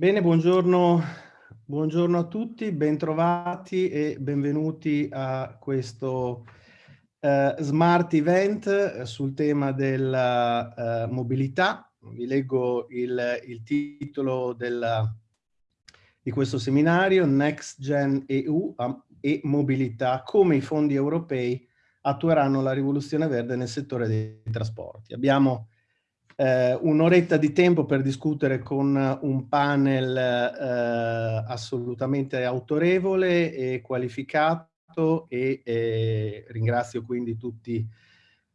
Bene, buongiorno, buongiorno a tutti, bentrovati e benvenuti a questo uh, Smart Event eh, sul tema della uh, mobilità. Vi leggo il, il titolo della, di questo seminario, Next Gen EU e mobilità, come i fondi europei attueranno la rivoluzione verde nel settore dei trasporti. Abbiamo eh, un'oretta di tempo per discutere con un panel eh, assolutamente autorevole e qualificato e eh, ringrazio quindi tutti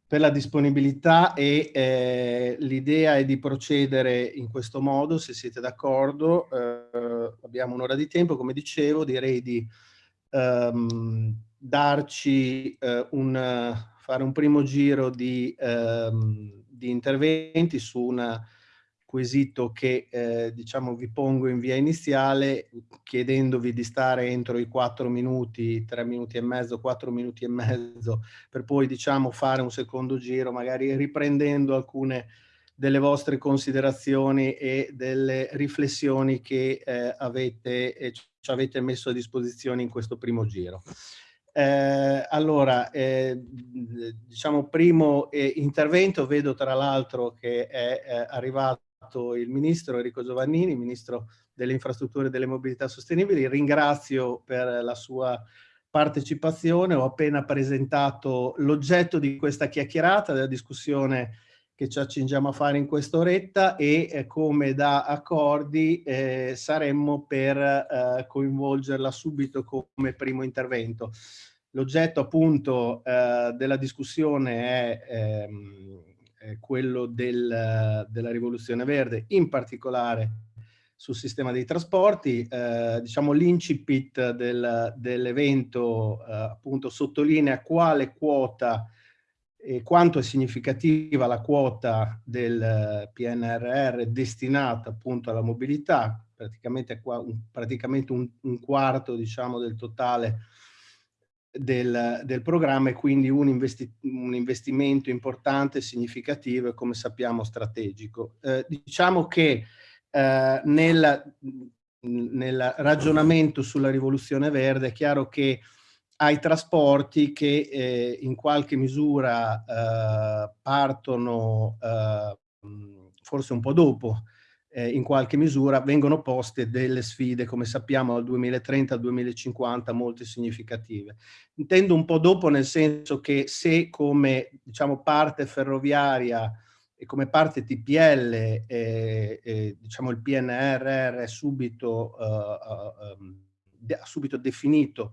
per la disponibilità e eh, l'idea è di procedere in questo modo, se siete d'accordo. Eh, abbiamo un'ora di tempo, come dicevo, direi di ehm, darci eh, un, fare un primo giro di ehm, di interventi su un quesito che eh, diciamo vi pongo in via iniziale chiedendovi di stare entro i quattro minuti, tre minuti e mezzo, quattro minuti e mezzo per poi diciamo fare un secondo giro magari riprendendo alcune delle vostre considerazioni e delle riflessioni che eh, avete, eh, ci avete messo a disposizione in questo primo giro. Eh, allora, eh, diciamo primo eh, intervento, vedo tra l'altro che è eh, arrivato il ministro Enrico Giovannini, ministro delle infrastrutture e delle mobilità sostenibili. Ringrazio per la sua partecipazione, ho appena presentato l'oggetto di questa chiacchierata, della discussione che ci accingiamo a fare in quest'oretta e eh, come da accordi eh, saremmo per eh, coinvolgerla subito come primo intervento. L'oggetto appunto eh, della discussione è, ehm, è quello del, della rivoluzione verde, in particolare sul sistema dei trasporti. Eh, diciamo l'incipit del, dell'evento eh, appunto sottolinea quale quota e quanto è significativa la quota del PNRR destinata appunto alla mobilità, praticamente, un, praticamente un, un quarto diciamo, del totale del, del, programma e quindi un, investi un, investimento importante, significativo e come sappiamo strategico. Eh, diciamo che eh, nel, nel ragionamento sulla rivoluzione verde è chiaro che ai trasporti che eh, in qualche misura eh, partono eh, forse un po' dopo, eh, in qualche misura vengono poste delle sfide, come sappiamo, dal 2030 al 2050 molto significative. Intendo un po' dopo nel senso che se come diciamo, parte ferroviaria e come parte TPL, eh, eh, diciamo il PNRR subito, uh, ha subito definito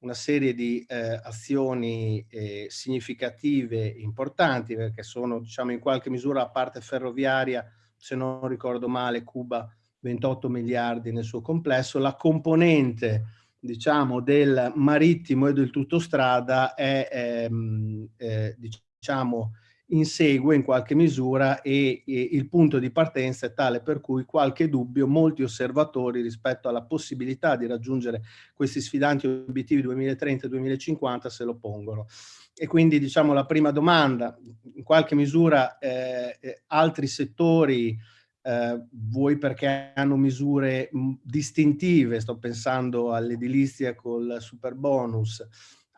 una serie di eh, azioni eh, significative importanti perché sono diciamo in qualche misura la parte ferroviaria se non ricordo male Cuba 28 miliardi nel suo complesso. La componente diciamo del marittimo e del tutto strada è ehm, eh, diciamo insegue in qualche misura e, e, il punto di partenza è tale per cui qualche dubbio molti osservatori rispetto alla possibilità di raggiungere questi sfidanti obiettivi 2030-2050 se lo pongono. E quindi diciamo la prima domanda, in qualche misura eh, eh altri settori eh, vuoi perché hanno misure distintive, sto pensando all'edilizia col super bonus,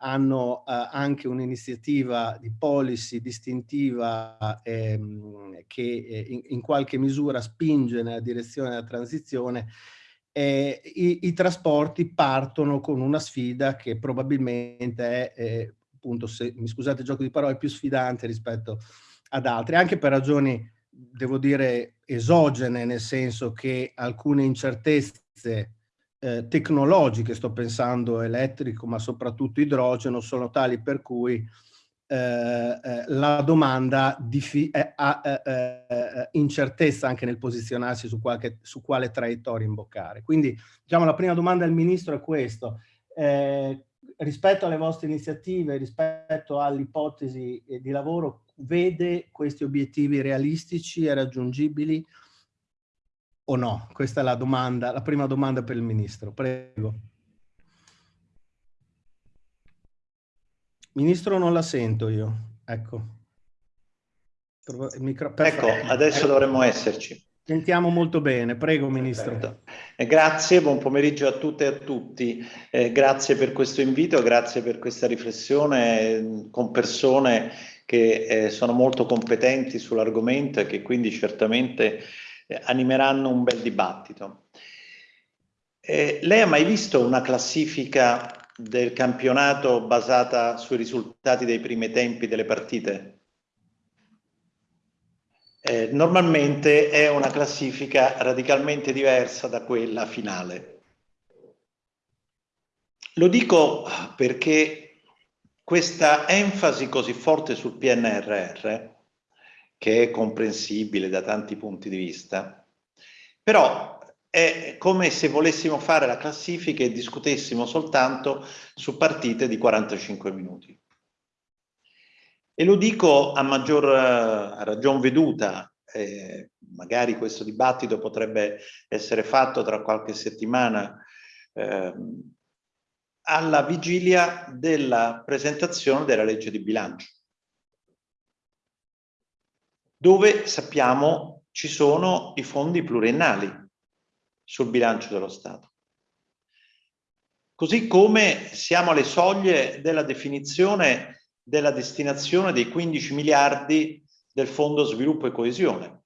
hanno eh, anche un'iniziativa di policy distintiva ehm, che eh, in, in, qualche misura spinge nella direzione della transizione, eh, i, i, trasporti partono con una sfida che probabilmente è, eh, appunto, se, mi scusate il gioco di parole, più sfidante rispetto ad altri, anche per ragioni, devo dire, esogene, nel senso che alcune incertezze eh, tecnologiche, sto pensando elettrico ma soprattutto idrogeno, sono tali per cui eh, eh, la domanda ha eh, eh, incertezza anche nel posizionarsi su, qualche, su quale traiettoria imboccare. Quindi diciamo la prima domanda al Ministro è questo. Eh, rispetto alle vostre iniziative, rispetto all'ipotesi di lavoro, vede questi obiettivi realistici e raggiungibili o no? Questa è la domanda, la prima domanda per il Ministro. Prego. Ministro non la sento io, ecco. Micro... Ecco, adesso ecco. dovremmo esserci. Sentiamo molto bene, prego Ministro. Perfetto. Eh, grazie, buon pomeriggio a tutte e a tutti. Eh, grazie per questo invito, grazie per questa riflessione eh, con persone che eh, sono molto competenti sull'argomento e che quindi certamente animeranno un bel dibattito. Eh, lei ha mai visto una classifica del campionato basata sui risultati dei primi tempi delle partite? Eh, normalmente è una classifica radicalmente diversa da quella finale. Lo dico perché questa enfasi così forte sul PNRR, che è comprensibile da tanti punti di vista, però è come se volessimo fare la classifica e discutessimo soltanto su partite di 45 minuti. E lo dico a maggior a ragion veduta, eh, magari questo dibattito potrebbe essere fatto tra qualche settimana eh, alla vigilia della presentazione della legge di bilancio, dove sappiamo ci sono i fondi pluriennali sul bilancio dello Stato. Così come siamo alle soglie della definizione della destinazione dei 15 miliardi del Fondo Sviluppo e Coesione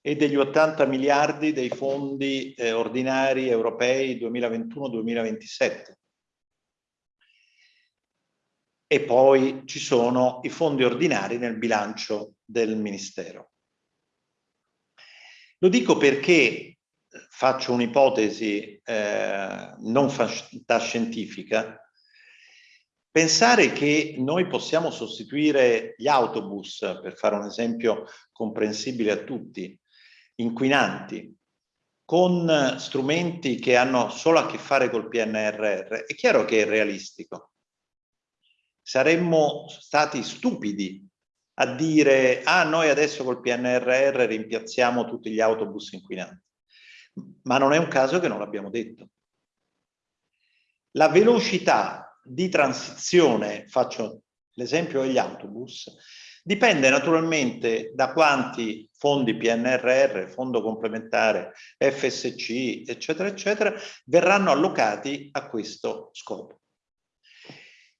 e degli 80 miliardi dei fondi eh, ordinari europei 2021-2027. E poi ci sono i fondi ordinari nel bilancio del Ministero. Lo dico perché faccio un'ipotesi eh, non fantascientifica, Pensare che noi possiamo sostituire gli autobus, per fare un esempio comprensibile a tutti, inquinanti, con strumenti che hanno solo a che fare col PNRR, è chiaro che è realistico. Saremmo stati stupidi a dire ah noi adesso col PNRR rimpiazziamo tutti gli autobus inquinanti. Ma non è un caso che non l'abbiamo detto. La velocità di transizione, faccio l'esempio degli autobus, dipende naturalmente da quanti fondi PNRR, fondo complementare, FSC, eccetera, eccetera, verranno allocati a questo scopo.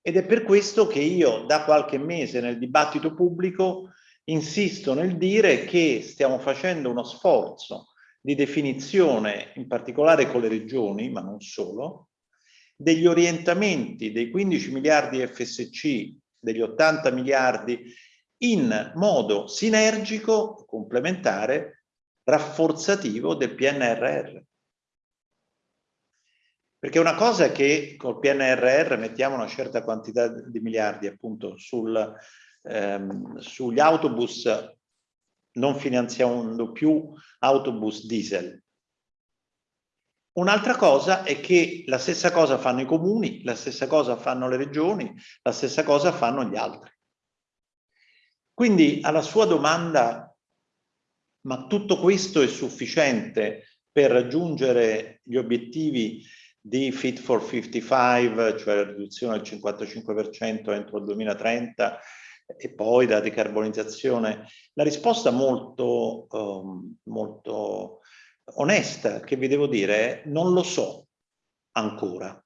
Ed è per questo che io da qualche mese nel dibattito pubblico insisto nel dire che stiamo facendo uno sforzo di definizione, in particolare con le regioni, ma non solo, degli orientamenti dei 15 miliardi FSC, degli 80 miliardi in modo sinergico, complementare, rafforzativo del PNRR. Perché una cosa è che col PNRR mettiamo una certa quantità di miliardi appunto sul, ehm, sugli autobus, non finanziando più autobus diesel, Un'altra cosa è che la stessa cosa fanno i comuni, la stessa cosa fanno le regioni, la stessa cosa fanno gli altri. Quindi alla sua domanda, ma tutto questo è sufficiente per raggiungere gli obiettivi di Fit for 55, cioè la riduzione del 55% entro il 2030 e poi la decarbonizzazione? La risposta molto, um, molto onesta che vi devo dire non lo so ancora.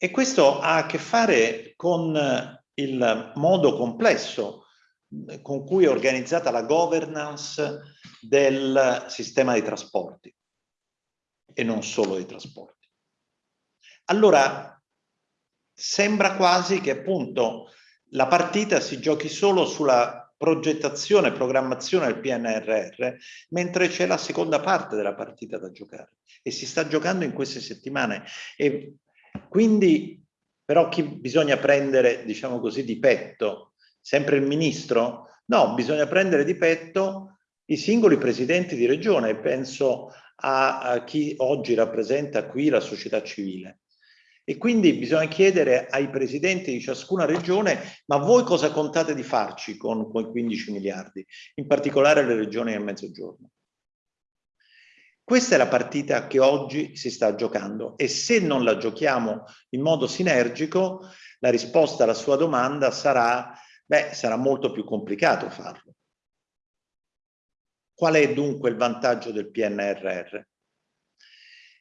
E questo ha a che fare con il modo complesso con cui è organizzata la governance del sistema dei trasporti e non solo dei trasporti. Allora, sembra quasi che appunto la partita si giochi solo sulla progettazione programmazione del PNRR, mentre c'è la seconda parte della partita da giocare e si sta giocando in queste settimane. E quindi però chi bisogna prendere, diciamo così, di petto? Sempre il ministro? No, bisogna prendere di petto i singoli presidenti di regione, penso a, a chi oggi rappresenta qui la società civile. E quindi bisogna chiedere ai presidenti di ciascuna regione, ma voi cosa contate di farci con quei 15 miliardi, in particolare le regioni del mezzogiorno? Questa è la partita che oggi si sta giocando e se non la giochiamo in modo sinergico, la risposta alla sua domanda sarà, beh, sarà molto più complicato farlo. Qual è dunque il vantaggio del PNRR?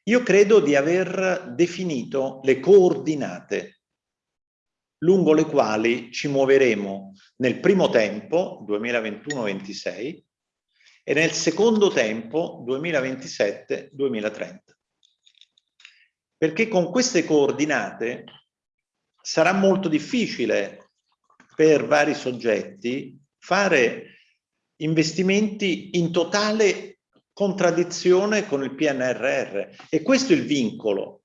Io credo di aver definito le coordinate lungo le quali ci muoveremo nel primo tempo, 2021-26, e nel secondo tempo, 2027-2030. Perché con queste coordinate sarà molto difficile per vari soggetti fare investimenti in totale contraddizione con il PNRR e questo è il vincolo.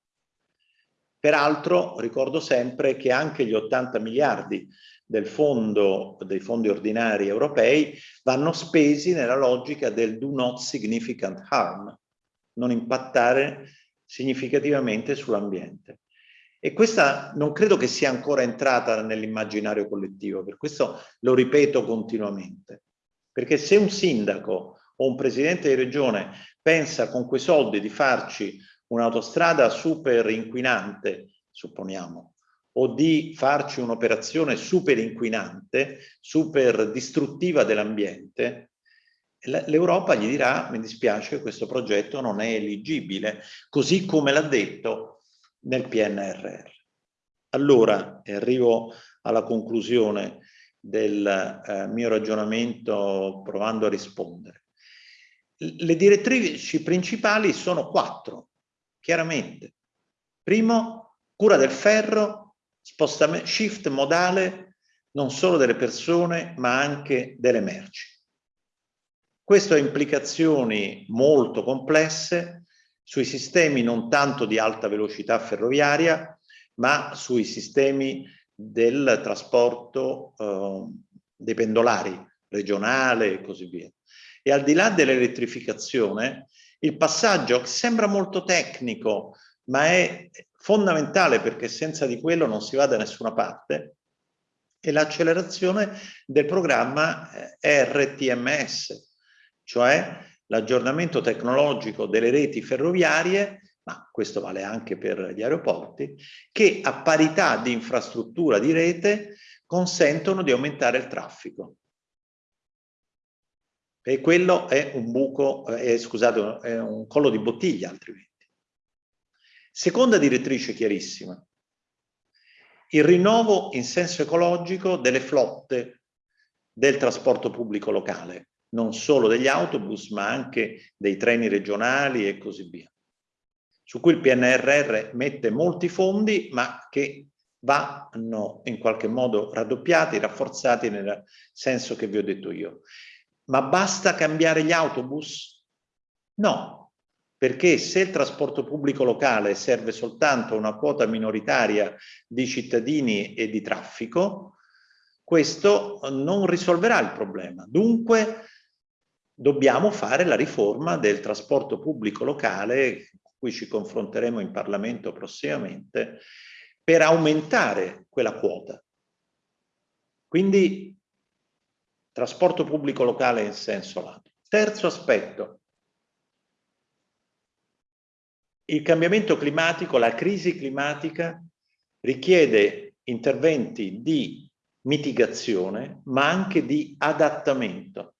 Peraltro ricordo sempre che anche gli 80 miliardi del fondo, dei fondi ordinari europei vanno spesi nella logica del do not significant harm, non impattare significativamente sull'ambiente. E questa non credo che sia ancora entrata nell'immaginario collettivo, per questo lo ripeto continuamente. Perché se un sindaco o un presidente di regione pensa con quei soldi di farci un'autostrada super inquinante, supponiamo, o di farci un'operazione super inquinante, super distruttiva dell'ambiente, l'Europa gli dirà, mi dispiace, questo progetto non è eligibile, così come l'ha detto nel PNRR. Allora, e arrivo alla conclusione, del eh, mio ragionamento provando a rispondere. Le direttrici principali sono quattro, chiaramente. Primo, cura del ferro, shift modale non solo delle persone ma anche delle merci. Questo ha implicazioni molto complesse sui sistemi non tanto di alta velocità ferroviaria ma sui sistemi del trasporto eh, dei pendolari regionale e così via. E al di là dell'elettrificazione, il passaggio sembra molto tecnico, ma è fondamentale perché senza di quello non si va da nessuna parte, è l'accelerazione del programma eh, RTMS, cioè l'aggiornamento tecnologico delle reti ferroviarie ma questo vale anche per gli aeroporti, che a parità di infrastruttura di rete consentono di aumentare il traffico. E quello è un buco, eh, scusate, è un collo di bottiglia altrimenti. Seconda direttrice chiarissima. Il rinnovo in senso ecologico delle flotte del trasporto pubblico locale, non solo degli autobus, ma anche dei treni regionali e così via su cui il PNRR mette molti fondi, ma che vanno in qualche modo raddoppiati, rafforzati nel senso che vi ho detto io. Ma basta cambiare gli autobus? No, perché se il trasporto pubblico locale serve soltanto una quota minoritaria di cittadini e di traffico, questo non risolverà il problema. Dunque dobbiamo fare la riforma del trasporto pubblico locale cui ci confronteremo in Parlamento prossimamente, per aumentare quella quota. Quindi trasporto pubblico locale in senso lato. Terzo aspetto, il cambiamento climatico, la crisi climatica richiede interventi di mitigazione ma anche di adattamento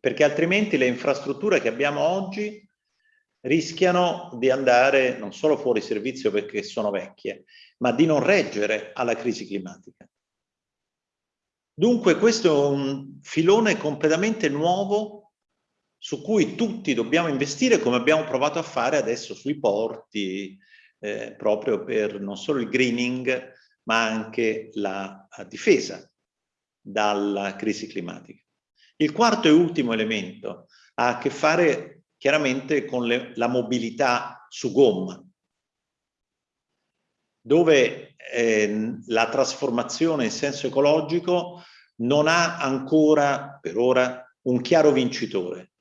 perché altrimenti le infrastrutture che abbiamo oggi rischiano di andare non solo fuori servizio perché sono vecchie, ma di non reggere alla crisi climatica. Dunque questo è un filone completamente nuovo su cui tutti dobbiamo investire come abbiamo provato a fare adesso sui porti, eh, proprio per non solo il greening, ma anche la, difesa dalla crisi climatica. Il quarto e ultimo elemento ha a che fare chiaramente con le, la mobilità su gomma, dove eh, la trasformazione in senso ecologico non ha ancora per ora un chiaro vincitore.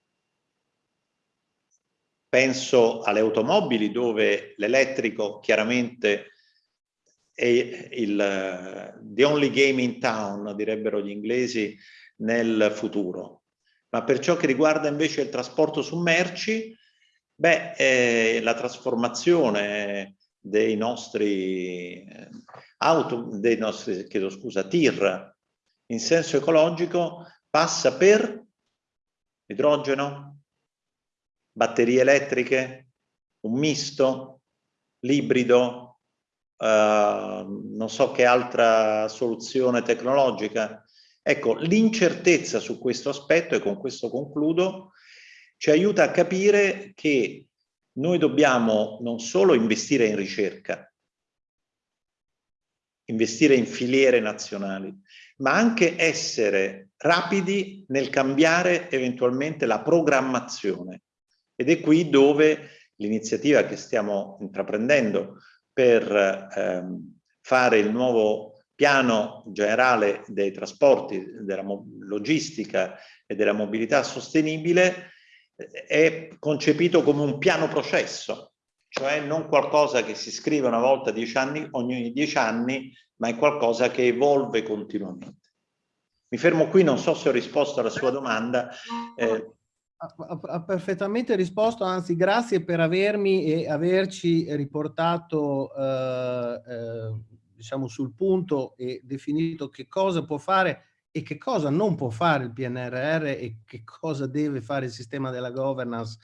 Penso alle automobili dove l'elettrico chiaramente è il the only game in town, direbbero gli inglesi, nel futuro. Ma per ciò che riguarda invece il trasporto su merci, beh, eh, la trasformazione dei nostri eh, auto, dei nostri, chiedo scusa, TIR in senso ecologico passa per Idrogeno? Batterie elettriche? Un misto? L'ibrido? Uh, non so che altra soluzione tecnologica? Ecco, l'incertezza su questo aspetto, e con questo concludo, ci aiuta a capire che noi dobbiamo non solo investire in ricerca, investire in filiere nazionali, ma anche essere rapidi nel cambiare eventualmente la programmazione. Ed è qui dove l'iniziativa che stiamo intraprendendo per ehm, fare il nuovo piano generale dei trasporti, della logistica e della mobilità sostenibile è concepito come un piano processo, cioè non qualcosa che si scrive una volta dieci anni, ogni dieci anni, ma è qualcosa che evolve continuamente. Mi fermo qui, non so se ho risposto alla sua domanda. Eh, ha, perfettamente risposto, anzi grazie per avermi e averci riportato eh, eh, diciamo sul punto e definito che cosa può fare e che cosa non può fare il PNRR e che cosa deve fare il sistema della governance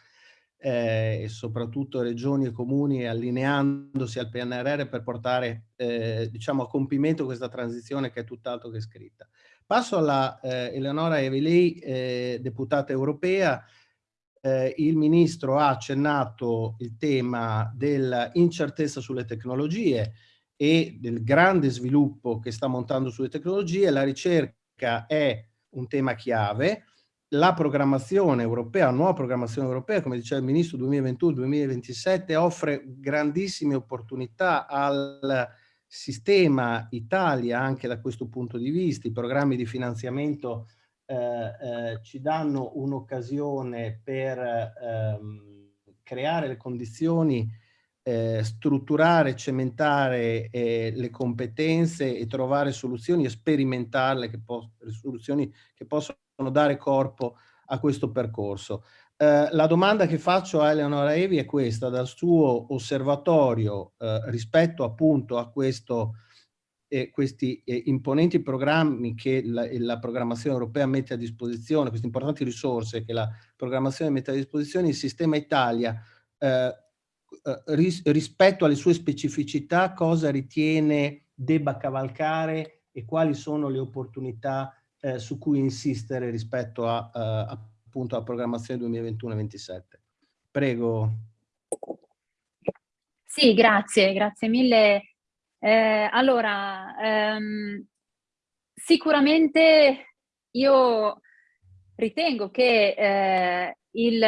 eh, e soprattutto regioni e comuni allineandosi al PNRR per portare eh, diciamo a compimento questa transizione che è tutt'altro che scritta. Passo alla eh, Eleonora Evelei, eh, deputata europea. Eh, il ministro ha accennato il tema dell'incertezza sulle tecnologie e del grande sviluppo che sta montando sulle tecnologie. La ricerca è un tema chiave. La programmazione europea, la nuova programmazione europea, come diceva il Ministro 2021-2027, offre grandissime opportunità al sistema Italia anche da questo punto di vista. I programmi di finanziamento eh, eh, ci danno un'occasione per ehm, creare le condizioni eh, strutturare, cementare eh, le competenze e trovare soluzioni e sperimentarle, che soluzioni che possono dare corpo a questo percorso. Eh, la domanda che faccio a Eleonora Evi è questa, dal suo osservatorio eh, rispetto appunto a questo, eh, questi eh, imponenti programmi che la, la, programmazione europea mette a disposizione, queste importanti risorse che la programmazione mette a disposizione, il sistema Italia eh, ris rispetto alle sue specificità cosa ritiene debba cavalcare e quali sono le opportunità eh, su cui insistere rispetto a, uh, appunto alla programmazione 2021-27. Prego. Sì, grazie, grazie mille. Eh, allora, ehm, sicuramente io ritengo che eh, il,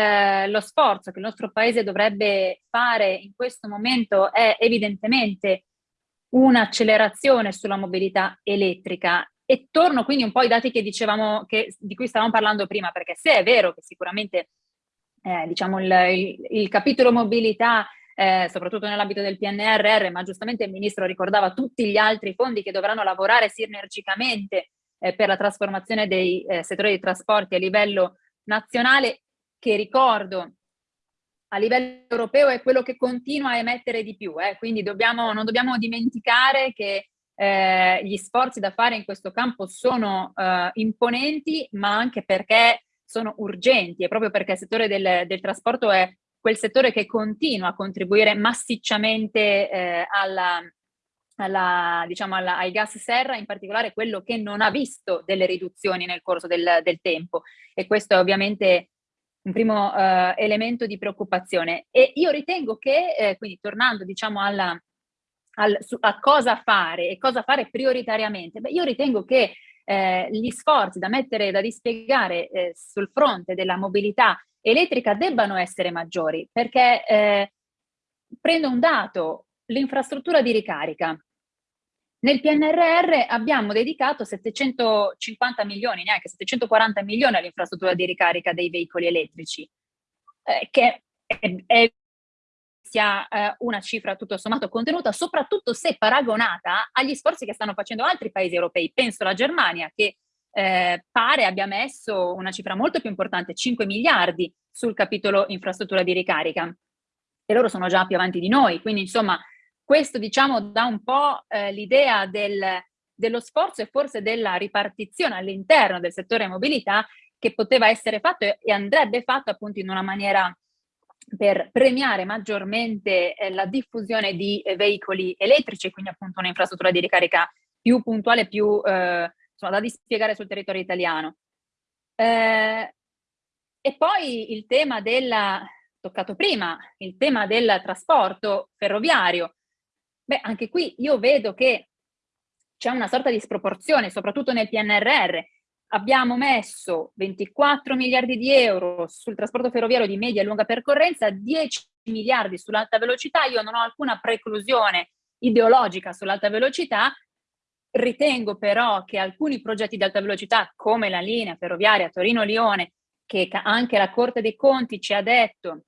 lo sforzo che il nostro paese dovrebbe fare in questo momento è evidentemente un'accelerazione sulla mobilità elettrica. E torno quindi un po' ai dati che dicevamo, che, di cui stavamo parlando prima, perché se è vero che sicuramente eh, diciamo il, il, il, capitolo mobilità, eh, soprattutto nell'ambito del PNRR, ma giustamente il Ministro ricordava tutti gli altri fondi che dovranno lavorare sinergicamente eh, per la trasformazione dei eh, settori dei trasporti a livello nazionale, che ricordo a livello europeo è quello che continua a emettere di più, eh? quindi dobbiamo, non dobbiamo dimenticare che eh, gli sforzi da fare in questo campo sono eh, imponenti, ma anche perché sono urgenti e proprio perché il settore del, del trasporto è quel settore che continua a contribuire massicciamente eh, alla, alla, diciamo alla, ai gas serra, in particolare quello che non ha visto delle riduzioni nel corso del, del tempo e questo è ovviamente un primo uh, elemento di preoccupazione. E io ritengo che, eh, quindi tornando diciamo alla, al, su, a cosa fare e cosa fare prioritariamente, beh, io ritengo che eh, gli sforzi da mettere, da dispiegare eh, sul fronte della mobilità elettrica debbano essere maggiori, perché eh, prendo un dato, l'infrastruttura di ricarica. Nel PNRR abbiamo dedicato 750 milioni, neanche 740 milioni all'infrastruttura di ricarica dei veicoli elettrici, eh, che è, è, sia eh, una cifra tutto sommato contenuta, soprattutto se paragonata agli sforzi che stanno facendo altri paesi europei. Penso alla Germania, che eh, pare abbia messo una cifra molto più importante, 5 miliardi sul capitolo infrastruttura di ricarica. E loro sono già più avanti di noi, quindi insomma questo diciamo dà un po' eh, l'idea del, dello sforzo e forse della ripartizione all'interno del settore mobilità che poteva essere fatto e, e andrebbe fatto appunto in una maniera per premiare maggiormente eh, la diffusione di eh, veicoli elettrici, quindi appunto un'infrastruttura di ricarica più puntuale, più eh, insomma, da dispiegare sul territorio italiano. Eh, e poi il tema del, toccato prima, il tema del trasporto ferroviario. Beh, anche qui io vedo che c'è una sorta di sproporzione, soprattutto nel PNRR. Abbiamo messo 24 miliardi di euro sul trasporto ferroviario di media e lunga percorrenza, 10 miliardi sull'alta velocità. Io non ho alcuna preclusione ideologica sull'alta velocità, Ritengo però che alcuni progetti di alta velocità, come la linea ferroviaria Torino-Lione, che anche la Corte dei Conti ci ha detto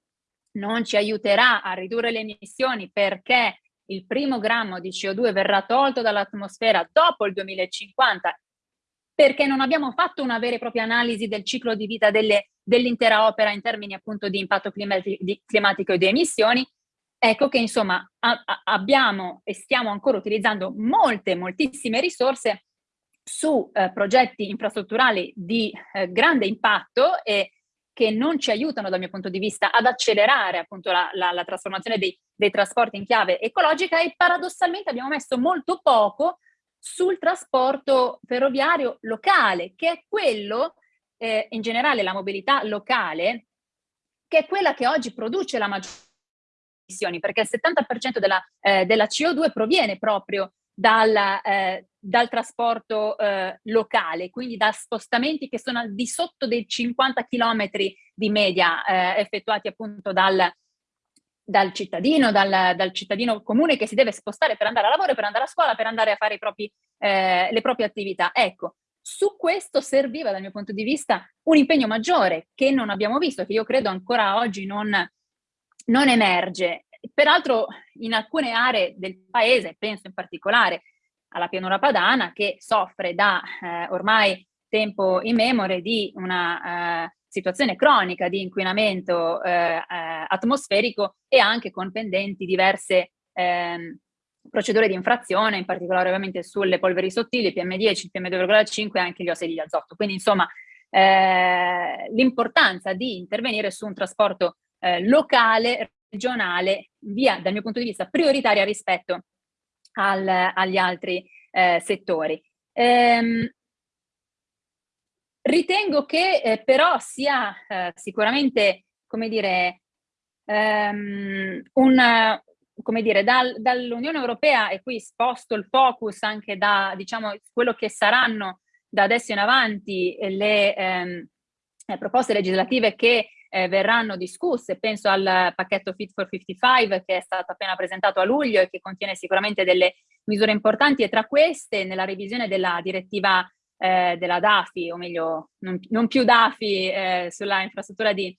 non ci aiuterà a ridurre le emissioni perché il primo grammo di CO2 verrà tolto dall'atmosfera dopo il 2050, perché non abbiamo fatto una vera e propria analisi del ciclo di vita dell'intera opera in termini appunto di impatto climatico e di emissioni, Ecco che insomma a, a, abbiamo e stiamo ancora utilizzando molte, moltissime risorse su eh, progetti infrastrutturali di eh, grande impatto e che non ci aiutano dal mio punto di vista ad accelerare appunto la, la, la trasformazione dei, dei trasporti in chiave ecologica e paradossalmente abbiamo messo molto poco sul trasporto ferroviario locale, che è quello, eh, in generale la mobilità locale, che è quella che oggi produce la maggior emissioni, perché il 70% della, eh, della, CO2 proviene proprio dal, eh, dal trasporto eh, locale, quindi da spostamenti che sono al di sotto dei 50 km di media eh, effettuati appunto dal, dal cittadino, dal, dal, cittadino comune che si deve spostare per andare a lavoro, per andare a scuola, per andare a fare propri, eh, le proprie attività. Ecco, su questo serviva dal mio punto di vista un impegno maggiore che non abbiamo visto, che io credo ancora oggi non, non emerge. Peraltro in alcune aree del paese, penso in particolare alla pianura padana, che soffre da eh, ormai tempo immemore di una eh, situazione cronica di inquinamento eh, eh atmosferico e anche con pendenti diverse ehm, procedure di infrazione, in particolare ovviamente sulle polveri sottili, PM10, il PM2,5 e anche gli ossidi di azoto. Quindi insomma eh, l'importanza di intervenire su un trasporto eh, locale regionale via, dal mio punto di vista, prioritaria rispetto al, agli altri eh, settori. Ehm, ritengo che eh, però sia eh, sicuramente, come dire, ehm, un, come dire, dal, dall'Unione Europea, e qui sposto il focus anche da, diciamo, quello che saranno da adesso in avanti le ehm, proposte legislative che eh, verranno discusse. Penso al pacchetto Fit for 55 che è stato appena presentato a luglio e che contiene sicuramente delle misure importanti e tra queste nella revisione della direttiva eh, della DAFI, o meglio non, non più DAFI eh, sulla infrastruttura di,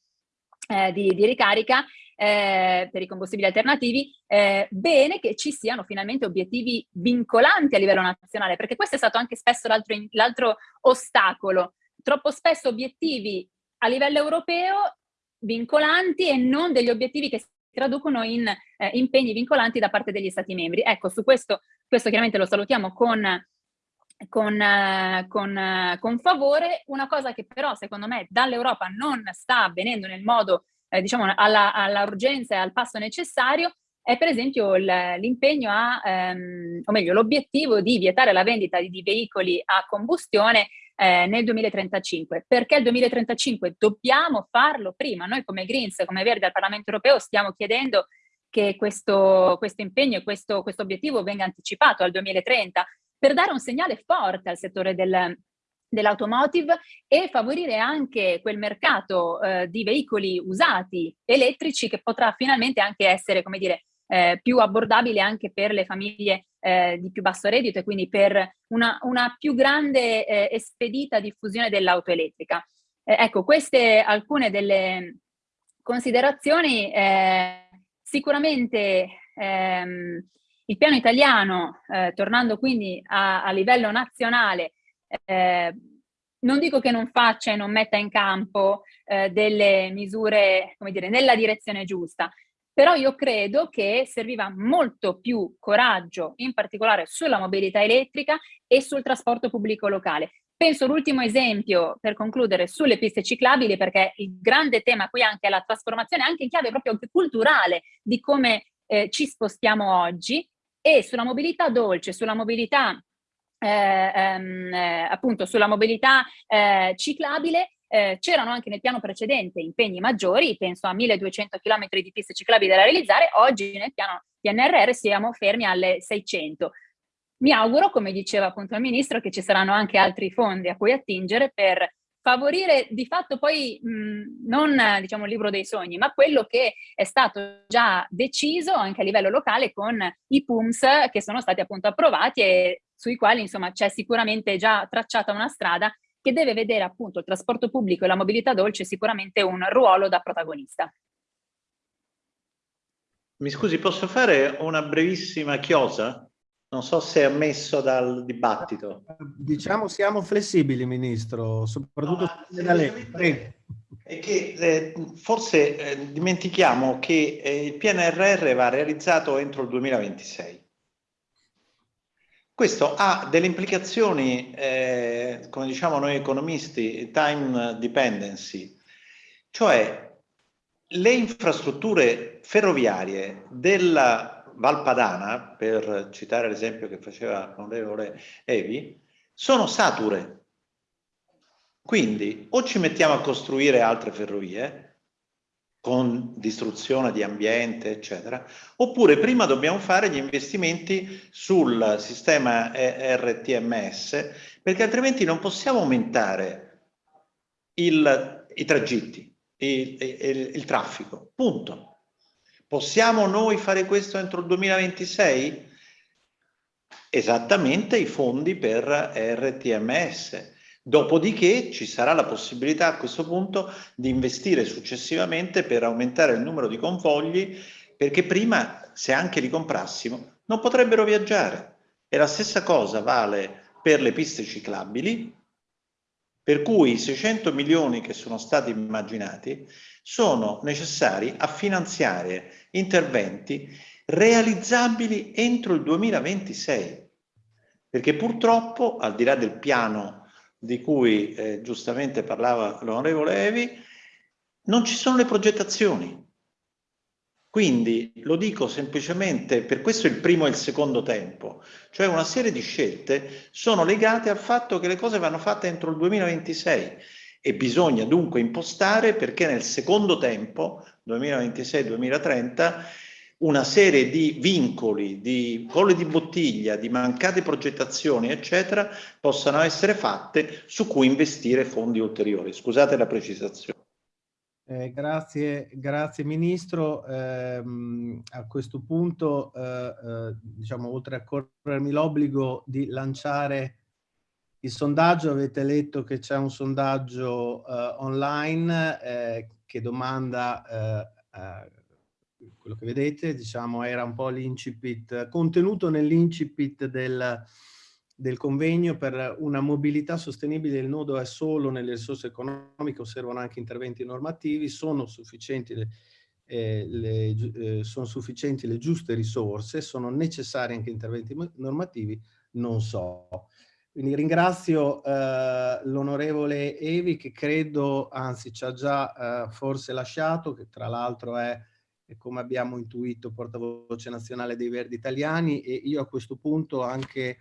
eh, di, di ricarica, eh, per i combustibili alternativi, eh, bene che ci siano finalmente obiettivi vincolanti a livello nazionale, perché questo è stato anche spesso l'altro ostacolo. Troppo spesso obiettivi a livello europeo vincolanti e non degli obiettivi che si traducono in eh, impegni vincolanti da parte degli Stati membri. Ecco, su questo, questo chiaramente lo salutiamo con, con, eh, con, eh, con favore. Una cosa che però secondo me dall'Europa non sta avvenendo nel modo, eh, diciamo, all'urgenza alla e al passo necessario è per esempio l'impegno a, ehm, o meglio l'obiettivo di vietare la vendita di, di veicoli a combustione eh, nel 2035. Perché il 2035? Dobbiamo farlo prima. Noi come Greens, come Verdi al Parlamento Europeo stiamo chiedendo che questo, questo impegno e questo, questo obiettivo venga anticipato al 2030 per dare un segnale forte al settore del, dell'automotive e favorire anche quel mercato eh, di veicoli usati elettrici che potrà finalmente anche essere, come dire, eh, più abbordabile anche per le famiglie eh, di più basso reddito e quindi per una, una più grande eh, e spedita diffusione dell'auto elettrica. Eh, ecco, queste alcune delle considerazioni. Eh, sicuramente ehm, il piano italiano, eh, tornando quindi a, a livello nazionale, non dico che non faccia e non metta in campo eh, delle misure, come dire, nella direzione giusta, però io credo che serviva molto più coraggio, in particolare sulla mobilità elettrica e sul trasporto pubblico locale, Penso l'ultimo esempio, per concludere, sulle piste ciclabili, perché il grande tema qui anche è la trasformazione, anche in chiave proprio culturale, di come eh, ci spostiamo oggi, e sulla mobilità dolce, sulla mobilità, eh, ehm, eh, appunto, sulla mobilità eh, ciclabile, eh, c'erano anche nel piano precedente impegni maggiori, penso a 1200 km di piste ciclabili da realizzare, oggi nel piano PNRR siamo fermi alle 600. Mi auguro, come diceva appunto il Ministro, che ci saranno anche altri fondi a cui attingere per favorire di fatto poi mh, non diciamo il libro dei sogni, ma quello che è stato già deciso anche a livello locale con i PUMS che sono stati appunto approvati e sui quali insomma c'è sicuramente già tracciata una strada che deve vedere appunto il trasporto pubblico e la mobilità dolce sicuramente un ruolo da protagonista. Mi scusi, posso fare una brevissima chiosa? Non so se è ammesso dal dibattito. Diciamo siamo flessibili, Ministro, soprattutto no, da lei. È che eh, forse eh, dimentichiamo che eh, il PNRR va realizzato entro il 2026. Questo ha delle implicazioni, eh, come diciamo noi economisti, time dependency, cioè le infrastrutture ferroviarie della Valpadana, per citare l'esempio che faceva l'onorevole Evi, sono sature. Quindi o ci mettiamo a costruire altre ferrovie, con distruzione di ambiente, eccetera, oppure prima dobbiamo fare gli investimenti sul sistema RTMS, perché altrimenti non possiamo aumentare il, i tragitti, il, il, il traffico, punto. Possiamo noi fare questo entro il 2026? Esattamente i fondi per RTMS. Dopodiché ci sarà la possibilità a questo punto di investire successivamente per aumentare il numero di convogli, perché prima, se anche li comprassimo, non potrebbero viaggiare. E la stessa cosa vale per le piste ciclabili, per cui i 600 milioni che sono stati immaginati sono necessari a finanziare interventi realizzabili entro il 2026. Perché purtroppo, al di là del piano di cui eh, giustamente parlava l'onorevole Evi, non ci sono le progettazioni. Quindi lo dico semplicemente, per questo il primo e il secondo tempo, cioè una serie di scelte sono legate al fatto che le cose vanno fatte entro il 2026 e bisogna dunque impostare perché nel secondo tempo, 2026-2030, una serie di vincoli, di colle di bottiglia, di mancate progettazioni, eccetera, possano essere fatte su cui investire fondi ulteriori. Scusate la precisazione. Eh, grazie, grazie Ministro. Eh, a questo punto, eh, eh, diciamo, oltre a corrermi l'obbligo di lanciare il sondaggio, avete letto che c'è un sondaggio uh, online eh, che domanda, uh, quello che vedete, diciamo era un po' l'incipit, contenuto nell'incipit del, del convegno per una mobilità sostenibile, il nodo è solo nelle risorse economiche, osservano anche interventi normativi, sono sufficienti le, eh, le, eh, sono sufficienti le giuste risorse, sono necessari anche interventi normativi, non so. Quindi ringrazio eh, l'onorevole Evi che credo, anzi ci ha già eh, forse lasciato, che tra l'altro è, è, come abbiamo intuito, portavoce nazionale dei Verdi Italiani e io a questo punto anche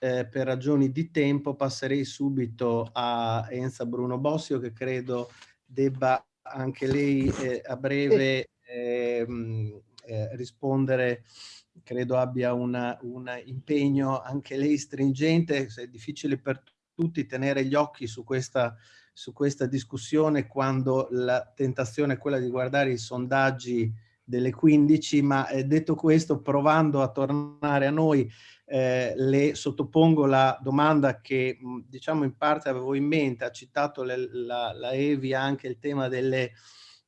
eh, per ragioni di tempo passerei subito a Enza Bruno Bossio che credo debba anche lei eh, a breve ehm, eh, rispondere. Credo abbia un impegno anche lei stringente, è difficile per tutti tenere gli occhi su questa, su questa discussione quando la tentazione è quella di guardare i sondaggi delle 15, ma eh, detto questo, provando a tornare a noi, eh, le sottopongo la domanda che diciamo in parte avevo in mente, ha citato le, la, la Evi anche il tema delle,